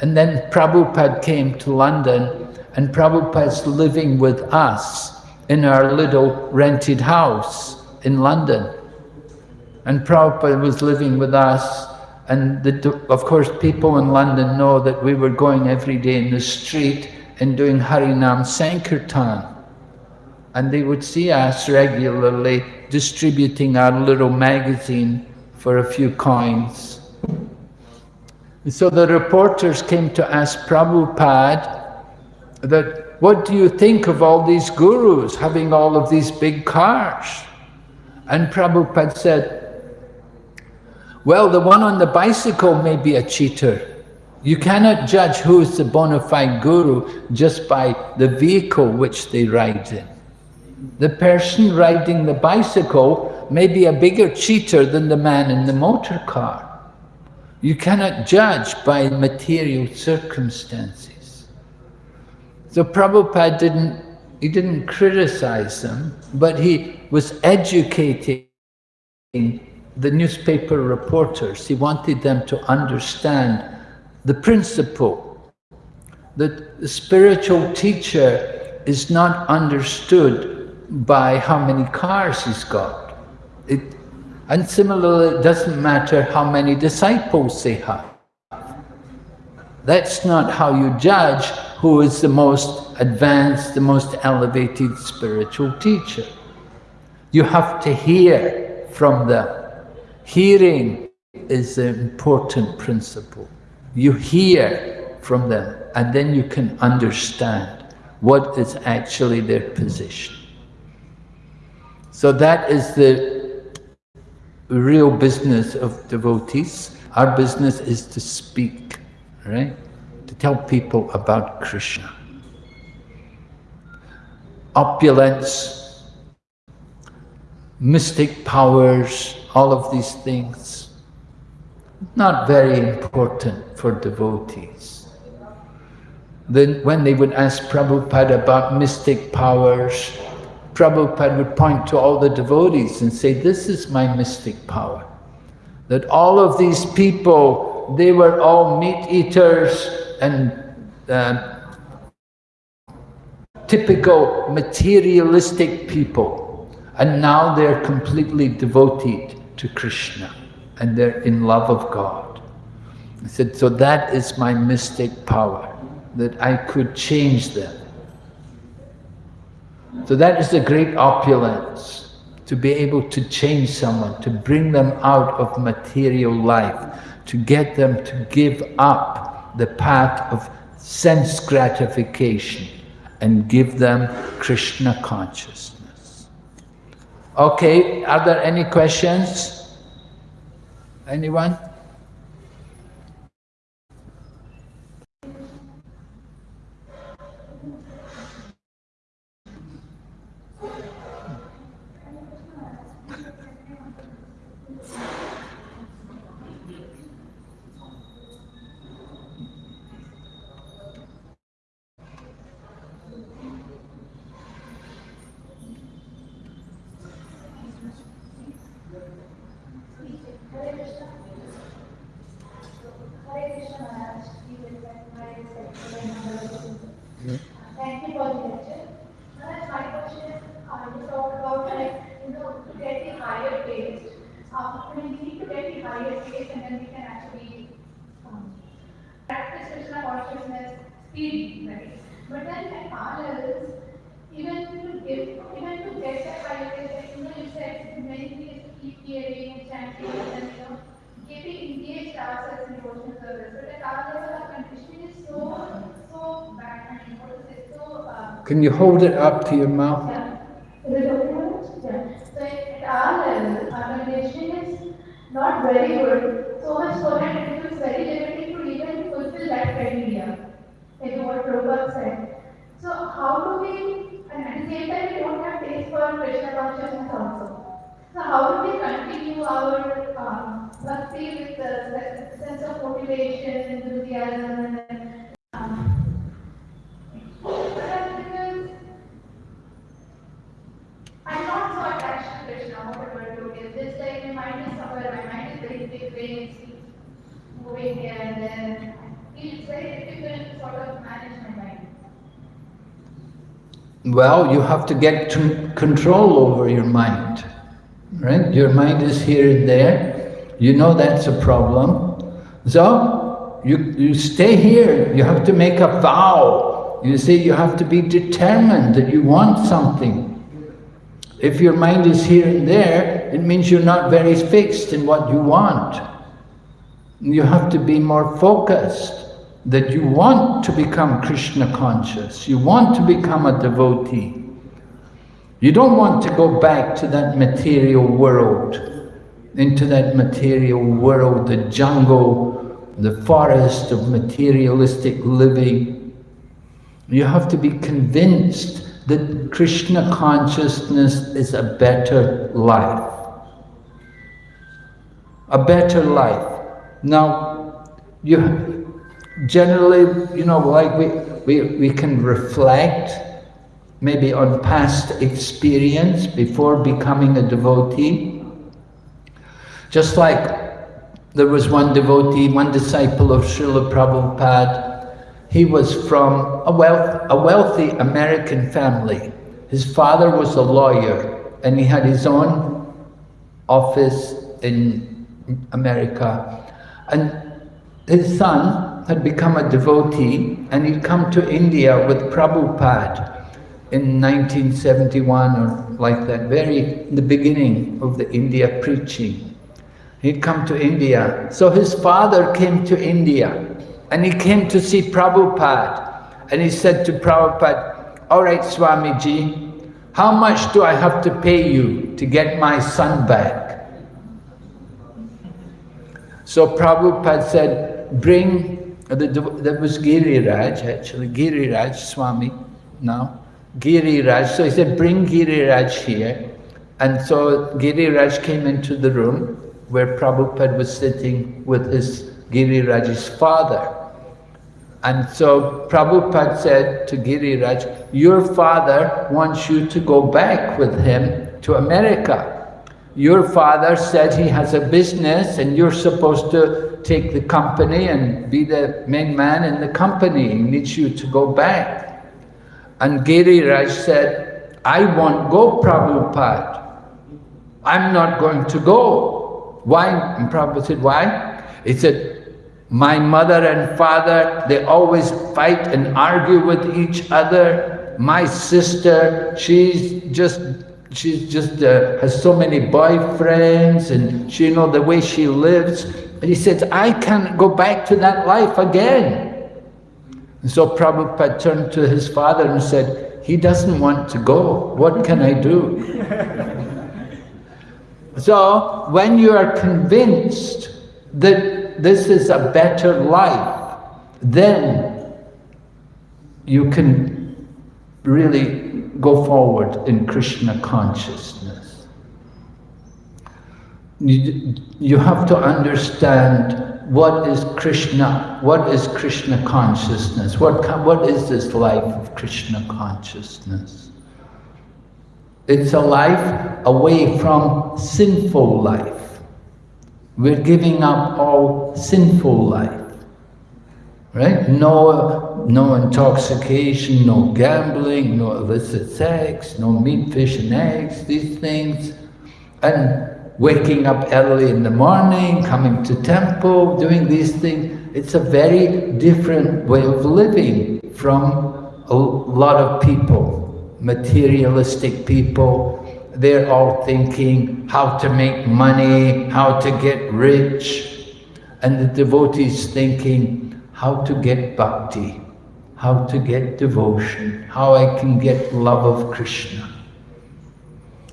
And then Prabhupada came to London, and Prabhupada's living with us in our little rented house in London. And Prabhupada was living with us, and the, of course people in London know that we were going every day in the street and doing Harinam Sankirtan. And they would see us regularly distributing our little magazine for a few coins. So the reporters came to ask Prabhupada that, what do you think of all these gurus having all of these big cars? And Prabhupada said, well, the one on the bicycle may be a cheater. You cannot judge who is the bona fide guru just by the vehicle which they ride in. The person riding the bicycle may be a bigger cheater than the man in the motor car. You cannot judge by material circumstances. So Prabhupada didn't, he didn't criticize them, but he was educating the newspaper reporters, he wanted them to understand the principle that the spiritual teacher is not understood by how many cars he's got. It, and similarly, it doesn't matter how many disciples they have. That's not how you judge who is the most advanced, the most elevated spiritual teacher. You have to hear from them. Hearing is an important principle. You hear from them and then you can understand what is actually their position. So that is the real business of devotees. Our business is to speak, right? To tell people about Krishna. Opulence, mystic powers, all of these things, not very important for devotees. Then when they would ask Prabhupada about mystic powers, Prabhupada would point to all the devotees and say, this is my mystic power. That all of these people, they were all meat eaters and uh, typical materialistic people. And now they're completely devoted to Krishna and they're in love of God. I said, so that is my mystic power, that I could change them. So that is the great opulence, to be able to change someone, to bring them out of material life, to get them to give up the path of sense gratification and give them Krishna consciousness. Okay, are there any questions? Anyone? Can you hold it up to your mouth? yeah. Is it okay? Manoj? Yeah. So at our level, our conditioning is not very good. So much so that it becomes very limiting to even fulfill that criteria. Like what Prabhupada said. So how do we, and at the same time we don't have taste for Krishna consciousness also. So how do we continue our um, bhakti with the the sense of motivation, enthusiasm, and um, because I'm not so attached to Krishna, whatever it is. Just like my mind is somewhere, my mind is very big, very moving here and there. It's very difficult to sort of manage my mind. You have to get to control over your mind, right? Your mind is here and there. You know that's a problem. So, you, you stay here. You have to make a vow. You see, you have to be determined that you want something. If your mind is here and there, it means you're not very fixed in what you want. You have to be more focused that you want to become Krishna conscious, you want to become a devotee. You don't want to go back to that material world, into that material world, the jungle, the forest of materialistic living. You have to be convinced that Krishna consciousness is a better life. A better life. Now, you generally, you know, like we, we, we can reflect maybe on past experience before becoming a devotee. Just like there was one devotee, one disciple of Srila Prabhupada, he was from a, wealth, a wealthy American family. His father was a lawyer and he had his own office in America. And his son had become a devotee and he'd come to India with Prabhupada in 1971 or like that, very the beginning of the India preaching. He'd come to India. So his father came to India and he came to see Prabhupada. And he said to Prabhupada, all right, Swamiji, how much do I have to pay you to get my son back? So Prabhupada said, bring, that was Giriraj actually, Giriraj Swami now, Giriraj. So he said, bring Giriraj here. And so Giriraj came into the room where Prabhupada was sitting with his Giriraj's father. And so Prabhupada said to Giriraj, your father wants you to go back with him to America. Your father said he has a business and you're supposed to take the company and be the main man in the company. He needs you to go back. And Giriraj said, I won't go, Prabhupada. I'm not going to go. Why? And Prabhupada said, why? He said, my mother and father, they always fight and argue with each other. My sister, she's just, she's just uh, has so many boyfriends and she, you know, the way she lives. And he says, I can't go back to that life again. And so Prabhupada turned to his father and said, he doesn't want to go. What can I do? so when you are convinced that this is a better life, then you can really go forward in Krishna consciousness. You, you have to understand what is Krishna, what is Krishna consciousness, what, what is this life of Krishna consciousness? It's a life away from sinful life. We're giving up all sinful life. Right? No, no intoxication, no gambling, no illicit sex, no meat, fish and eggs, these things. And waking up early in the morning, coming to temple, doing these things. It's a very different way of living from a lot of people, materialistic people. They're all thinking how to make money, how to get rich. And the devotees thinking how to get bhakti, how to get devotion, how I can get love of Krishna.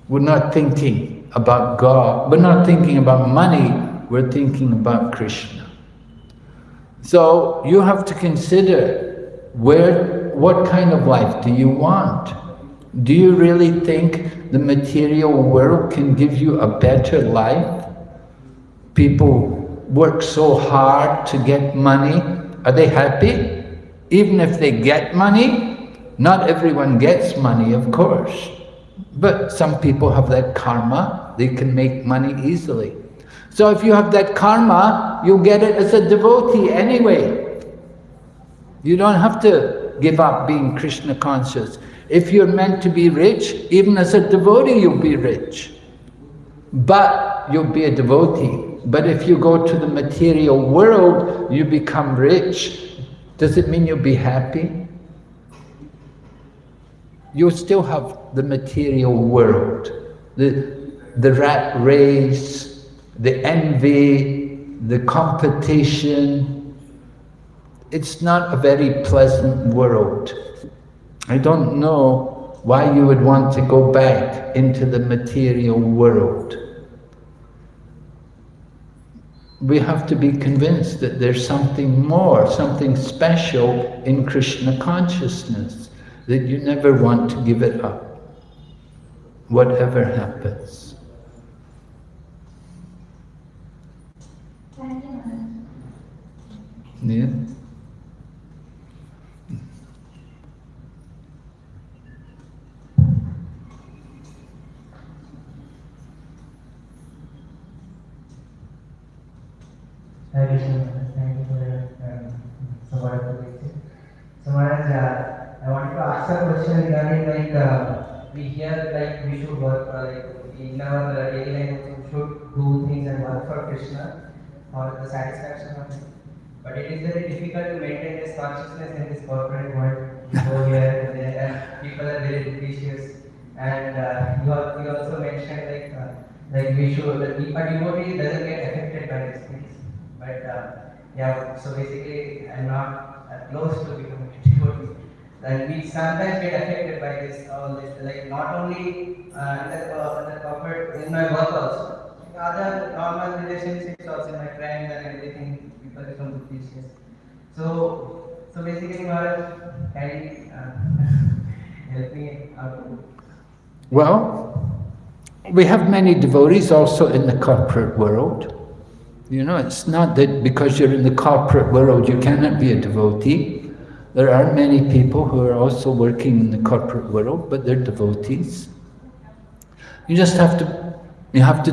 We're not thinking about God, we're not thinking about money, we're thinking about Krishna. So you have to consider where, what kind of life do you want? Do you really think the material world can give you a better life? People work so hard to get money. Are they happy? Even if they get money, not everyone gets money, of course. But some people have that karma, they can make money easily. So if you have that karma, you'll get it as a devotee anyway. You don't have to give up being Krishna conscious. If you're meant to be rich, even as a devotee you'll be rich. But you'll be a devotee. But if you go to the material world, you become rich. Does it mean you'll be happy? You'll still have the material world, the, the rat race, the envy, the competition. It's not a very pleasant world. I don't know why you would want to go back into the material world. We have to be convinced that there's something more, something special in Krishna consciousness, that you never want to give it up, whatever happens. Yeah? You for your um, support of. So Maharaj, uh, I wanted to ask a question regarding like uh, we hear like we should work uh, like in our uh, daily life we should do things and work for Krishna for the satisfaction of him. But it is very difficult to maintain this consciousness in this corporate world. You here people are very vicious. And uh, you, you also mentioned like uh, like we should a devotee doesn't get affected by things. But uh, yeah, so basically, I'm not uh, close to becoming a devotee. And we sometimes get affected by this, all this, like not only uh, the, uh, corporate, in my work also, other normal relationships also, my friends and everything, people become vicious. So, so basically, Maharaj, can you uh, help me out? Well, we have many devotees also in the corporate world. You know, it's not that because you're in the corporate world you cannot be a devotee. There are many people who are also working in the corporate world, but they're devotees. You just have to, you have to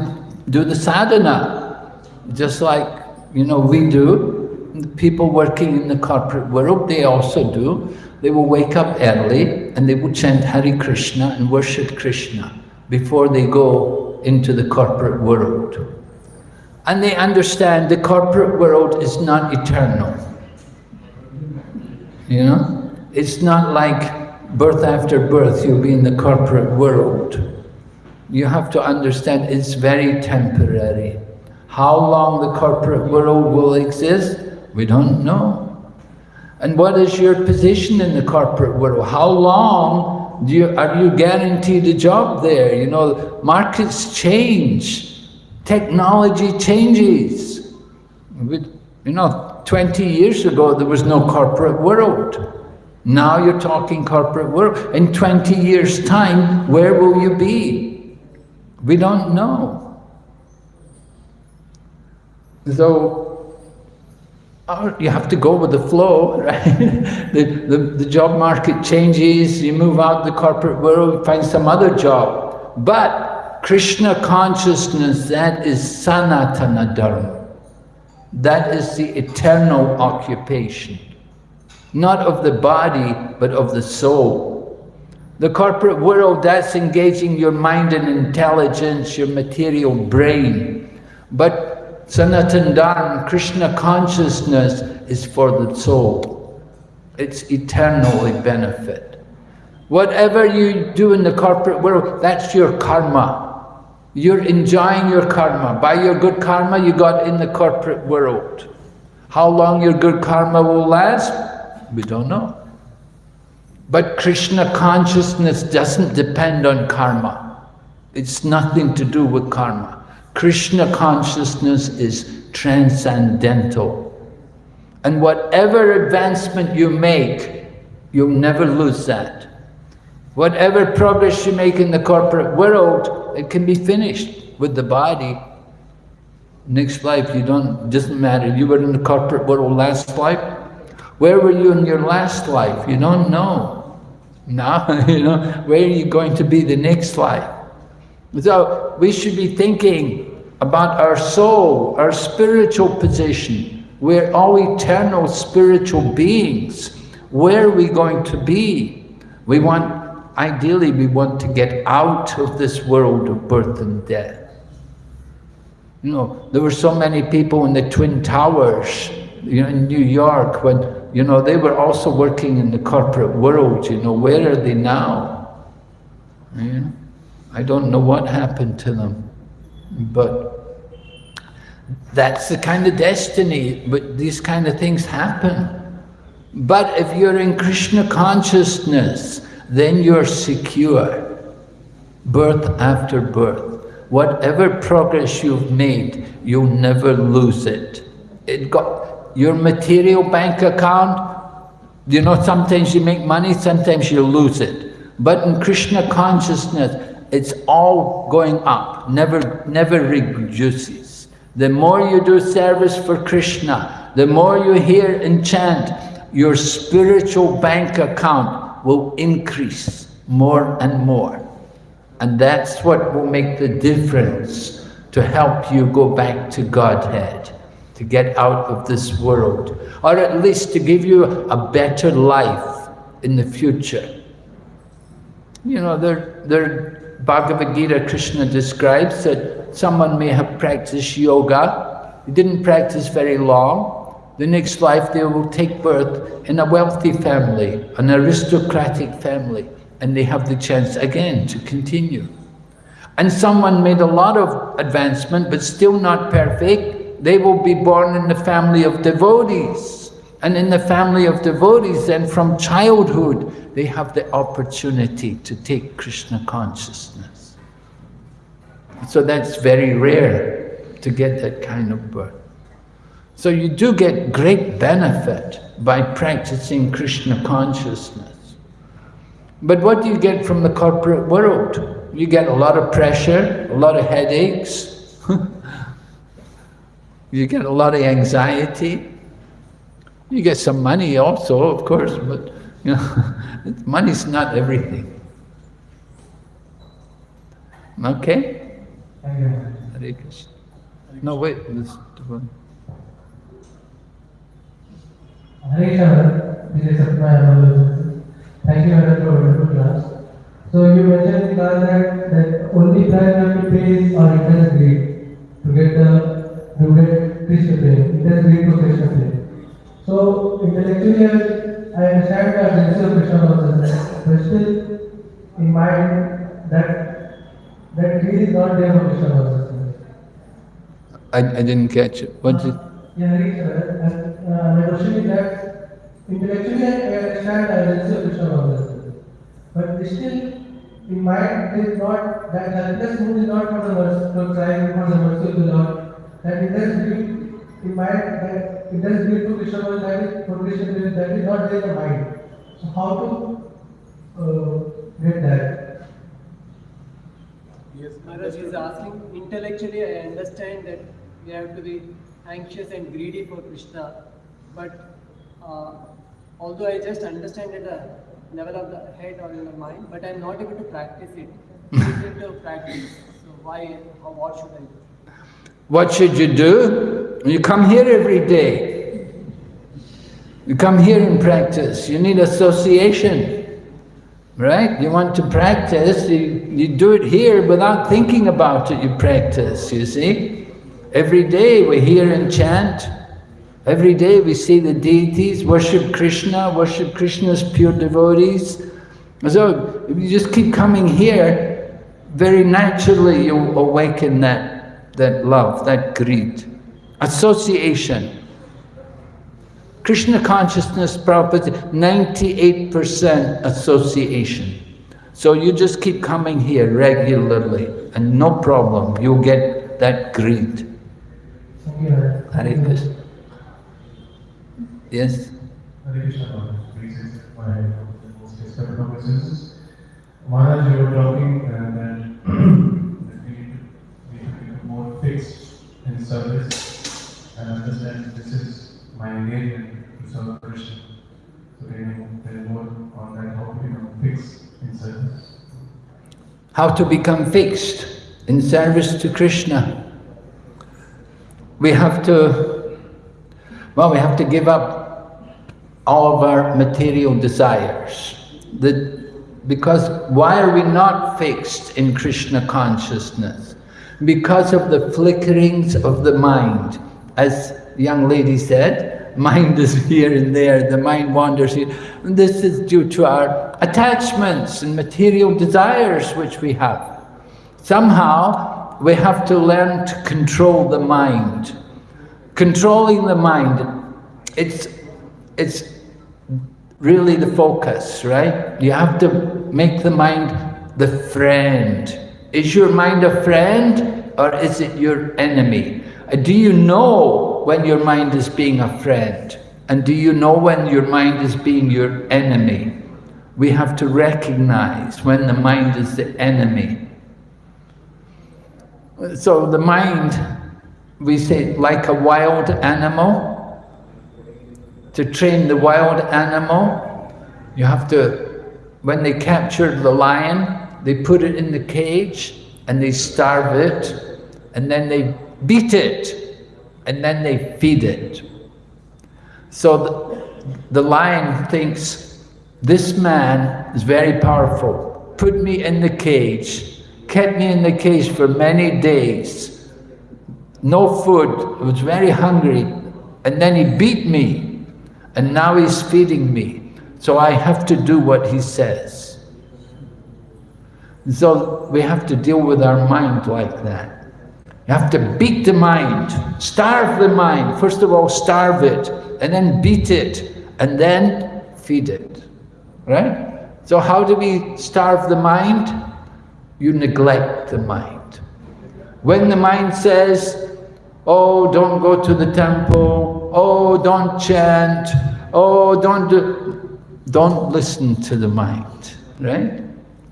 do the sadhana, just like, you know, we do. The people working in the corporate world, they also do. They will wake up early and they will chant Hare Krishna and worship Krishna before they go into the corporate world. And they understand the corporate world is not eternal. You know? It's not like birth after birth, you'll be in the corporate world. You have to understand it's very temporary. How long the corporate world will exist, we don't know. And what is your position in the corporate world? How long do you, are you guaranteed a job there? You know, markets change, technology changes. You know, 20 years ago there was no corporate world. Now you're talking corporate world. In 20 years' time, where will you be? We don't know. So, uh, you have to go with the flow, right? the, the, the job market changes, you move out the corporate world, find some other job. But Krishna consciousness, that is sanatana dharma. That is the eternal occupation. not of the body, but of the soul. The corporate world, that's engaging your mind and intelligence, your material brain. But Sanatan Dharma, Krishna consciousness, is for the soul. It's eternally benefit. Whatever you do in the corporate world, that's your karma. You're enjoying your karma. By your good karma, you got in the corporate world. How long your good karma will last? We don't know. But Krishna consciousness doesn't depend on karma. It's nothing to do with karma. Krishna consciousness is transcendental. And whatever advancement you make, you'll never lose that. Whatever progress you make in the corporate world, it can be finished with the body. Next life, you don't, doesn't matter. You were in the corporate world last life. Where were you in your last life? You don't know. Now, you know, where are you going to be the next life? So we should be thinking about our soul, our spiritual position. We're all eternal spiritual beings. Where are we going to be? We want, ideally, we want to get out of this world of birth and death. You know, there were so many people in the Twin Towers, you know, in New York when, you know, they were also working in the corporate world, you know, where are they now? You know, I don't know what happened to them, but that's the kind of destiny, but these kind of things happen. But if you're in Krishna consciousness, then you're secure, birth after birth whatever progress you've made, you'll never lose it. It got your material bank account, you know, sometimes you make money, sometimes you lose it. But in Krishna consciousness, it's all going up, never, never reduces. The more you do service for Krishna, the more you hear and chant, your spiritual bank account will increase more and more. And that's what will make the difference to help you go back to Godhead, to get out of this world, or at least to give you a better life in the future. You know, there, there, Bhagavad Gita, Krishna describes that someone may have practiced yoga, he didn't practice very long, the next life they will take birth in a wealthy family, an aristocratic family and they have the chance again to continue. And someone made a lot of advancement, but still not perfect, they will be born in the family of devotees. And in the family of devotees, then from childhood, they have the opportunity to take Krishna consciousness. So that's very rare to get that kind of birth. So you do get great benefit by practicing Krishna consciousness. But what do you get from the corporate world? You get a lot of pressure, a lot of headaches, you get a lot of anxiety. You get some money also, of course, but you know, money's not everything. Okay? Hare Krishna. No, wait, this one. Hare Krishna, this is Sapna Thank you, Madam, for a wonderful class. So you mentioned in class that, that only price you have to pay is our interest rate to get the to get Krishna plane, interest rate to Krishna plane. So intellectually, I understand the urgency of Krishna consciousness, but still in mind that that greed is not there for Krishna consciousness. I, I didn't catch it. What did? Yeah, sir. Uh, that Intellectually, I understand the urgency of Krishna consciousness. But still, in mind, it is not, that helpless mood is not for the mercy, for crying for the mercy of the Lord. That it does bring, in mind, that it does bring to Krishna consciousness, that is not there in the mind. So how to uh, get that? Yes, Maharaj is asking, intellectually I understand that we have to be anxious and greedy for Krishna, but uh, although I just understand at the level of the head or in the mind, but I'm not able to practice it. It's to practice. So why or what should I do? What should you do? You come here every day. You come here and practice, you need association, right? You want to practice, you, you do it here without thinking about it, you practice, you see? Every day we hear and chant, every day we see the deities, worship Krishna, worship Krishna's pure devotees. So if you just keep coming here, very naturally you awaken that, that love, that greed. Association. Krishna consciousness, Prabhupada, 98% association. So you just keep coming here regularly and no problem, you'll get that greed. Hare Krishna. Yes? Hare Krishna. Please accept my most respectful obeisances. Maharaj, you were talking uh, that that we need to, we need to become more fixed in service and understand this is my engagement to serve Krishna. So can you tell more on that, how to become fixed in service? How to become fixed in service to Krishna. We have to, well, we have to give up all of our material desires. The, because why are we not fixed in Krishna consciousness? Because of the flickerings of the mind. As the young lady said, mind is here and there, the mind wanders here. And this is due to our attachments and material desires which we have. Somehow, we have to learn to control the mind. Controlling the mind, it's, it's really the focus, right? You have to make the mind the friend. Is your mind a friend or is it your enemy? Uh, Do you know when your mind is being a friend? And do you know when your mind is being your enemy? We have to recognize when the mind is the enemy. So the mind, we say, like a wild animal. To train the wild animal, you have to, when they captured the lion, they put it in the cage and they starve it and then they beat it and then they feed it. So the, the lion thinks, this man is very powerful, put me in the cage, kept me in the cage for many days, no food, I was very hungry, and then he beat me, and now he's feeding me, so I have to do what he says. So we have to deal with our mind like that. You have to beat the mind, starve the mind. First of all, starve it, and then beat it, and then feed it. Right? So how do we starve the mind? You neglect the mind. When the mind says, oh, don't go to the temple, oh, don't chant, oh, don't do, don't listen to the mind, right?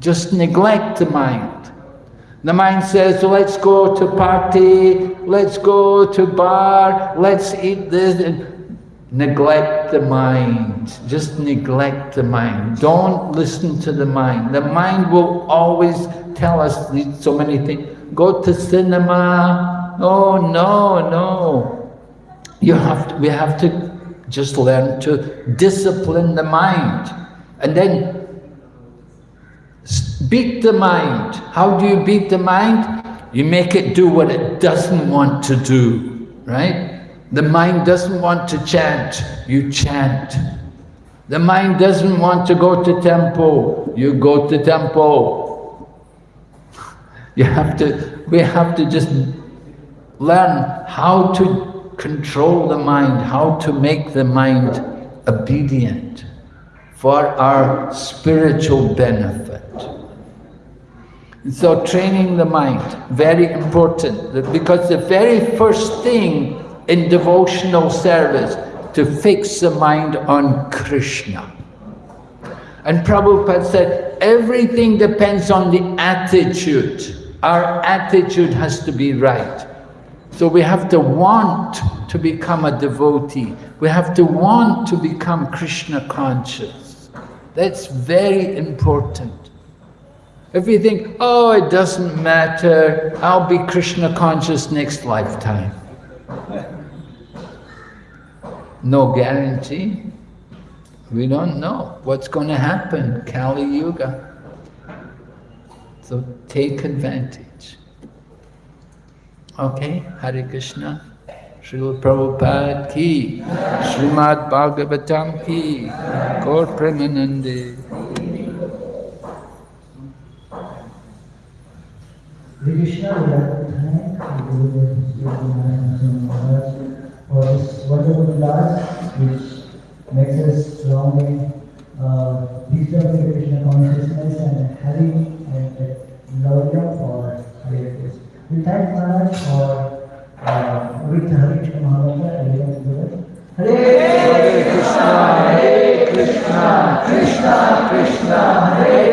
Just neglect the mind. The mind says, let's go to party, let's go to bar, let's eat this. Neglect the mind. Just neglect the mind. Don't listen to the mind. The mind will always tell us so many things. Go to cinema. Oh, no, no. You have to, we have to just learn to discipline the mind. And then Beat the mind. How do you beat the mind? You make it do what it doesn't want to do, right? The mind doesn't want to chant, you chant. The mind doesn't want to go to temple, you go to temple. You have to, we have to just learn how to control the mind, how to make the mind obedient for our spiritual benefit. So training the mind, very important, because the very first thing in devotional service, to fix the mind on Krishna. And Prabhupada said, everything depends on the attitude. Our attitude has to be right. So we have to want to become a devotee. We have to want to become Krishna conscious. That's very important. If you think, oh, it doesn't matter, I'll be Krishna conscious next lifetime. No guarantee. We don't know what's going to happen, Kali Yuga. So take advantage. Okay, Hare Krishna. Srila Prabhupada ki, Srimad Bhagavatam ki, Gaur Premanande. For this wonderful class, which makes us strong in uh, deeper Krishna consciousness and Hari and Lavya for We thank Maharaj for uh, with Hare Krishna Mahamantra. Hare Krishna, Hare Krishna, Krishna Krishna, Hare